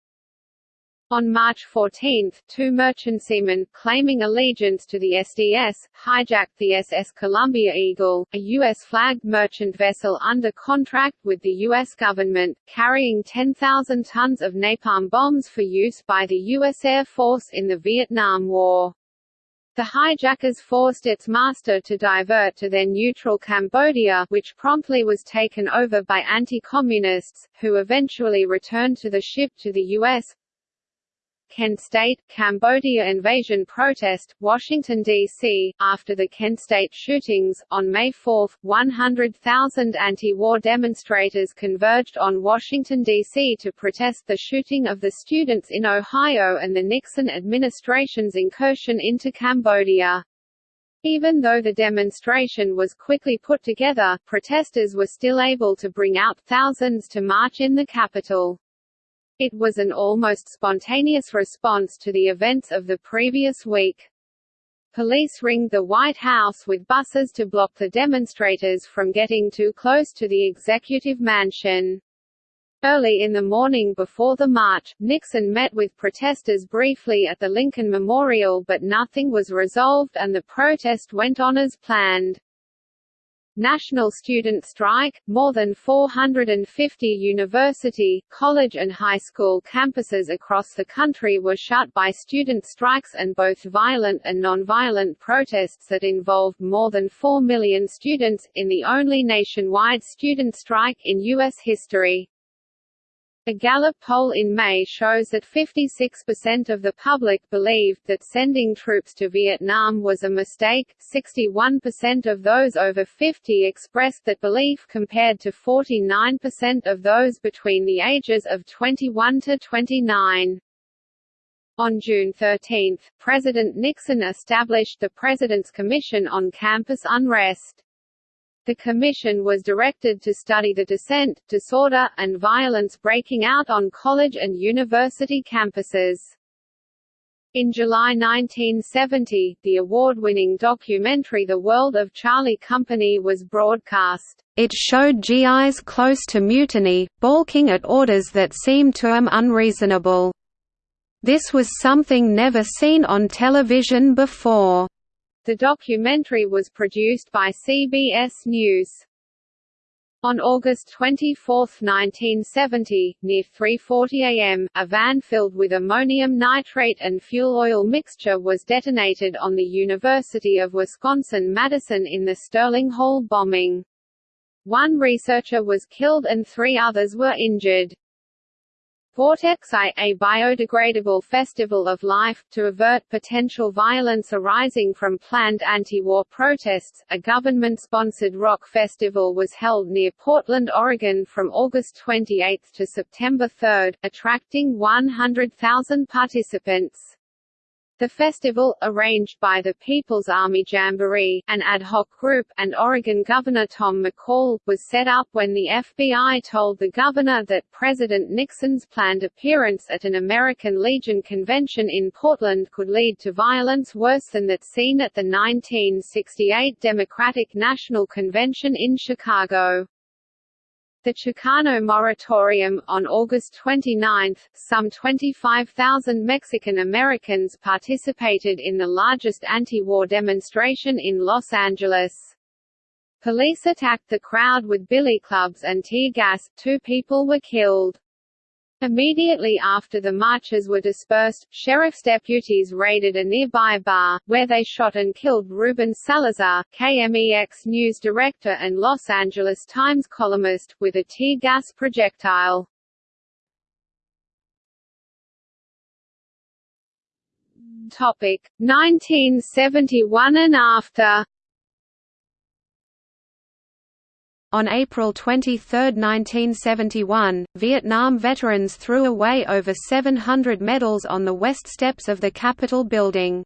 On March 14, two merchant seamen, claiming allegiance to the SDS, hijacked the SS Columbia Eagle, a U.S.-flagged merchant vessel under contract with the U.S. government, carrying 10,000 tons of napalm bombs for use by the U.S. Air Force in the Vietnam War. The hijackers forced its master to divert to their neutral Cambodia which promptly was taken over by anti-communists, who eventually returned to the ship to the U.S. Kent State, Cambodia invasion protest, Washington, D.C. After the Kent State shootings, on May 4, 100,000 anti-war demonstrators converged on Washington, D.C. to protest the shooting of the students in Ohio and the Nixon administration's incursion into Cambodia. Even though the demonstration was quickly put together, protesters were still able to bring out thousands to march in the capital. It was an almost spontaneous response to the events of the previous week. Police ringed the White House with buses to block the demonstrators from getting too close to the executive mansion. Early in the morning before the march, Nixon met with protesters briefly at the Lincoln Memorial but nothing was resolved and the protest went on as planned. National Student Strike – More than 450 university, college and high school campuses across the country were shut by student strikes and both violent and nonviolent protests that involved more than 4 million students, in the only nationwide student strike in U.S. history. A Gallup poll in May shows that 56% of the public believed that sending troops to Vietnam was a mistake, 61% of those over 50 expressed that belief compared to 49% of those between the ages of 21 to 29. On June 13, President Nixon established the President's Commission on Campus Unrest. The commission was directed to study the dissent, disorder, and violence breaking out on college and university campuses. In July 1970, the award-winning documentary The World of Charlie Company was broadcast. It showed GIs close to mutiny, balking at orders that seemed to them unreasonable. This was something never seen on television before. The documentary was produced by CBS News. On August 24, 1970, near 3.40 am, a van filled with ammonium nitrate and fuel oil mixture was detonated on the University of Wisconsin-Madison in the Sterling Hall bombing. One researcher was killed and three others were injured. Vortex I, a biodegradable festival of life, to avert potential violence arising from planned anti-war protests, a government-sponsored rock festival was held near Portland, Oregon from August 28 to September 3, attracting 100,000 participants. The festival, arranged by the People's Army Jamboree, an ad hoc group, and Oregon Governor Tom McCall, was set up when the FBI told the governor that President Nixon's planned appearance at an American Legion convention in Portland could lead to violence worse than that seen at the 1968 Democratic National Convention in Chicago. The Chicano moratorium, on August 29, some 25,000 Mexican Americans participated in the largest anti-war demonstration in Los Angeles. Police attacked the crowd with billy clubs and tear gas, two people were killed. Immediately after the marchers were dispersed, sheriff's deputies raided a nearby bar, where they shot and killed Ruben Salazar, KMEX news director and Los Angeles Times columnist, with a tear gas projectile. Topic 1971 and after On April 23, 1971, Vietnam veterans threw away over 700 medals on the west steps of the Capitol building.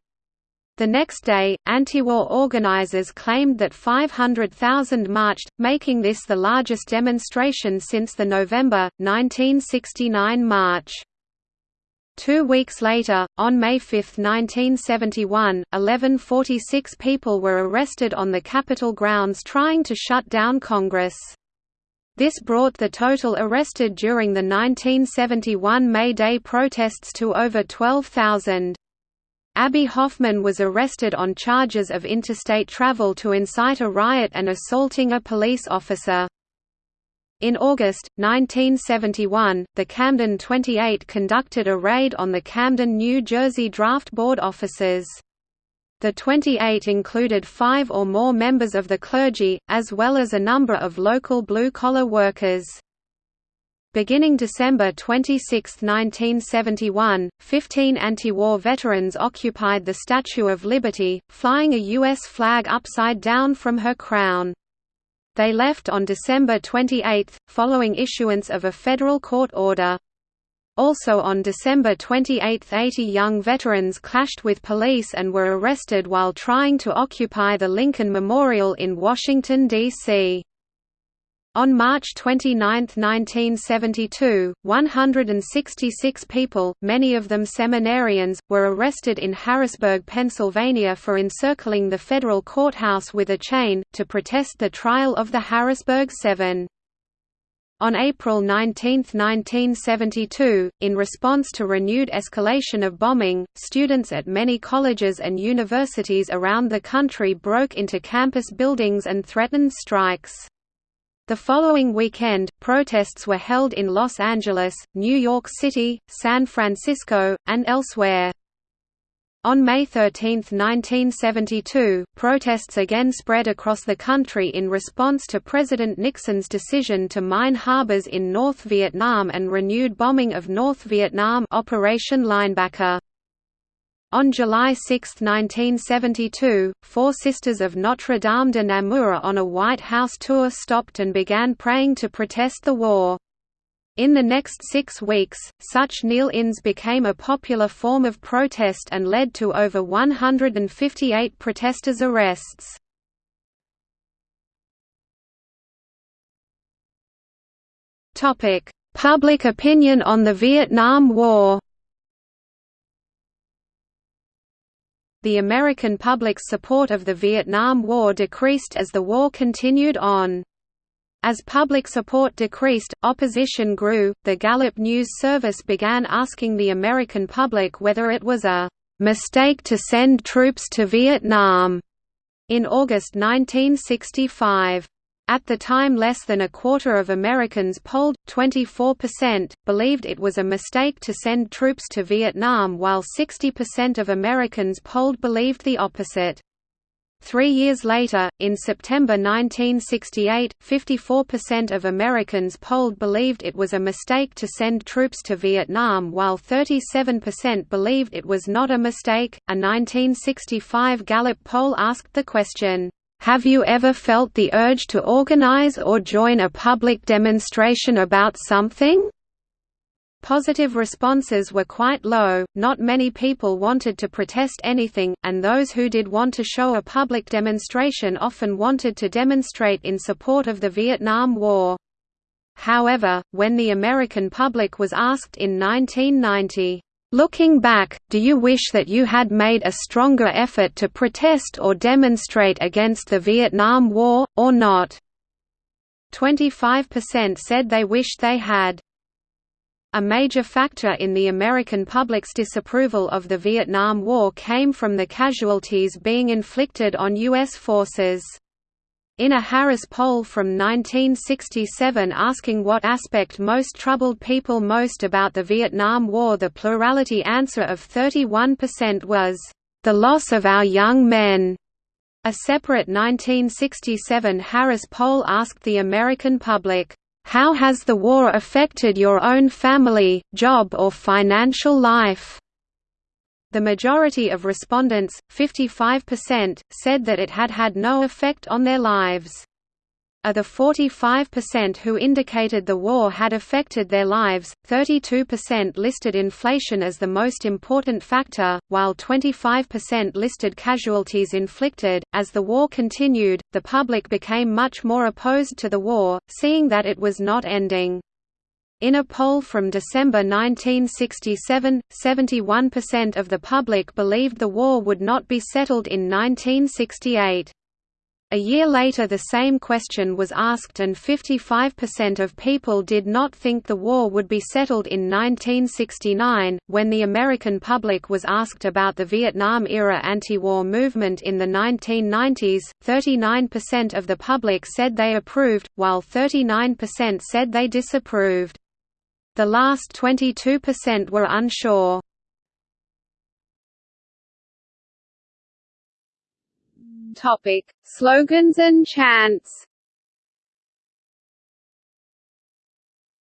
The next day, anti-war organizers claimed that 500,000 marched, making this the largest demonstration since the November, 1969 march. Two weeks later, on May 5, 1971, 1146 people were arrested on the Capitol grounds trying to shut down Congress. This brought the total arrested during the 1971 May Day protests to over 12,000. Abbie Hoffman was arrested on charges of interstate travel to incite a riot and assaulting a police officer. In August, 1971, the Camden 28 conducted a raid on the Camden, New Jersey Draft Board offices. The 28 included five or more members of the clergy, as well as a number of local blue-collar workers. Beginning December 26, 1971, 15 anti-war veterans occupied the Statue of Liberty, flying a U.S. flag upside down from her crown. They left on December 28, following issuance of a federal court order. Also on December 28 80 young veterans clashed with police and were arrested while trying to occupy the Lincoln Memorial in Washington, D.C. On March 29, 1972, 166 people, many of them seminarians, were arrested in Harrisburg, Pennsylvania for encircling the federal courthouse with a chain, to protest the trial of the Harrisburg Seven. On April 19, 1972, in response to renewed escalation of bombing, students at many colleges and universities around the country broke into campus buildings and threatened strikes. The following weekend, protests were held in Los Angeles, New York City, San Francisco, and elsewhere. On May 13, 1972, protests again spread across the country in response to President Nixon's decision to mine harbors in North Vietnam and renewed bombing of North Vietnam Operation Linebacker. On July 6, 1972, four Sisters of Notre Dame de Namur on a White House tour stopped and began praying to protest the war. In the next six weeks, such kneel-ins became a popular form of protest and led to over 158 protesters' arrests. Public opinion on the Vietnam War the American public's support of the Vietnam War decreased as the war continued on. As public support decreased, opposition grew. The Gallup News Service began asking the American public whether it was a mistake to send troops to Vietnam in August 1965. At the time less than a quarter of Americans polled, 24%, believed it was a mistake to send troops to Vietnam while 60% of Americans polled believed the opposite. Three years later, in September 1968, 54% of Americans polled believed it was a mistake to send troops to Vietnam while 37% believed it was not a mistake. A 1965 Gallup poll asked the question, have you ever felt the urge to organize or join a public demonstration about something? Positive responses were quite low, not many people wanted to protest anything, and those who did want to show a public demonstration often wanted to demonstrate in support of the Vietnam War. However, when the American public was asked in 1990, Looking back, do you wish that you had made a stronger effort to protest or demonstrate against the Vietnam War, or not? 25% said they wished they had. A major factor in the American public's disapproval of the Vietnam War came from the casualties being inflicted on U.S. forces. In a Harris poll from 1967 asking what aspect most troubled people most about the Vietnam War the plurality answer of 31% was, "...the loss of our young men." A separate 1967 Harris poll asked the American public, "...how has the war affected your own family, job or financial life?" The majority of respondents, 55%, said that it had had no effect on their lives. Of the 45% who indicated the war had affected their lives, 32% listed inflation as the most important factor, while 25% listed casualties inflicted. As the war continued, the public became much more opposed to the war, seeing that it was not ending. In a poll from December 1967, 71% of the public believed the war would not be settled in 1968. A year later the same question was asked and 55% of people did not think the war would be settled in 1969. When the American public was asked about the Vietnam-era anti-war movement in the 1990s, 39% of the public said they approved, while 39% said they disapproved. The last 22% were unsure. Topic: Slogans and chants.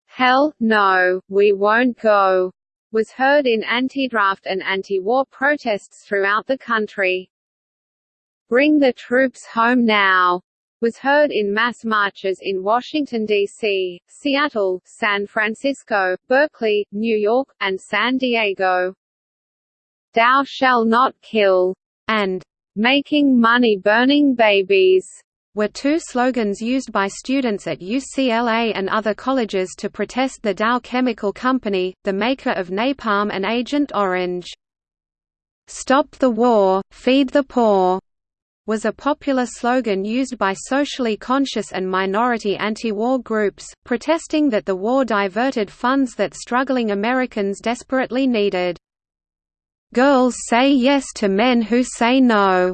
Hell, no, we won't go, was heard in anti-draft and anti-war protests throughout the country. Bring the troops home now, was heard in mass marches in Washington, D.C., Seattle, San Francisco, Berkeley, New York, and San Diego. Thou shall not kill, and making money burning babies were two slogans used by students at UCLA and other colleges to protest the Dow Chemical Company, the maker of napalm and Agent Orange. "'Stop the war, feed the poor' was a popular slogan used by socially conscious and minority anti-war groups, protesting that the war diverted funds that struggling Americans desperately needed. "'Girls say yes to men who say no'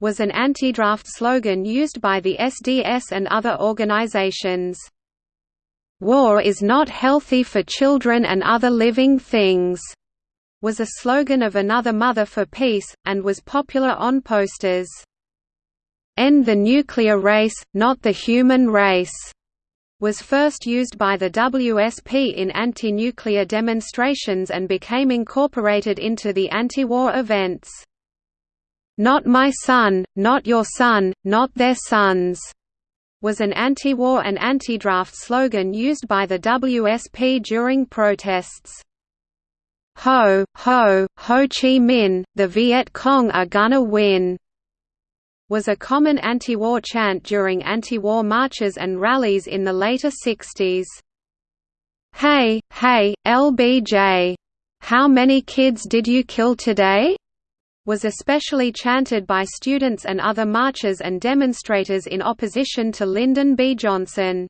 was an anti-draft slogan used by the SDS and other organizations. "'War is not healthy for children and other living things' was a slogan of Another Mother for Peace, and was popular on posters. End the nuclear race, not the human race, was first used by the WSP in anti-nuclear demonstrations and became incorporated into the anti-war events. Not my son, not your son, not their sons was an anti-war and anti-draft slogan used by the WSP during protests. Ho, ho, Ho Chi Minh, the Viet Cong are gonna win was a common anti-war chant during anti-war marches and rallies in the later 60s. Hey, hey, LBJ! How many kids did you kill today? was especially chanted by students and other marchers and demonstrators in opposition to Lyndon B. Johnson.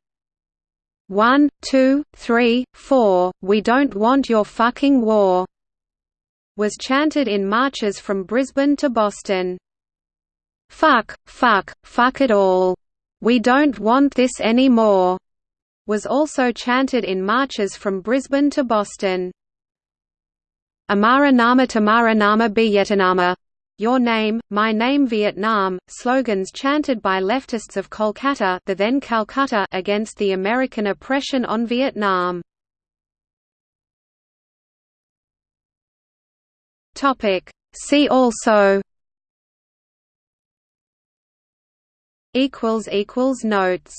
One, two, three, four, we don't want your fucking war, was chanted in marches from Brisbane to Boston. Fuck, fuck, fuck it all. We don't want this anymore, was also chanted in marches from Brisbane to Boston. Amara Nama Tamara Nama Vietnama. Your Name, My Name Vietnam, slogans chanted by leftists of Kolkata the then Calcutta against the American oppression on Vietnam. Topic. See also Notes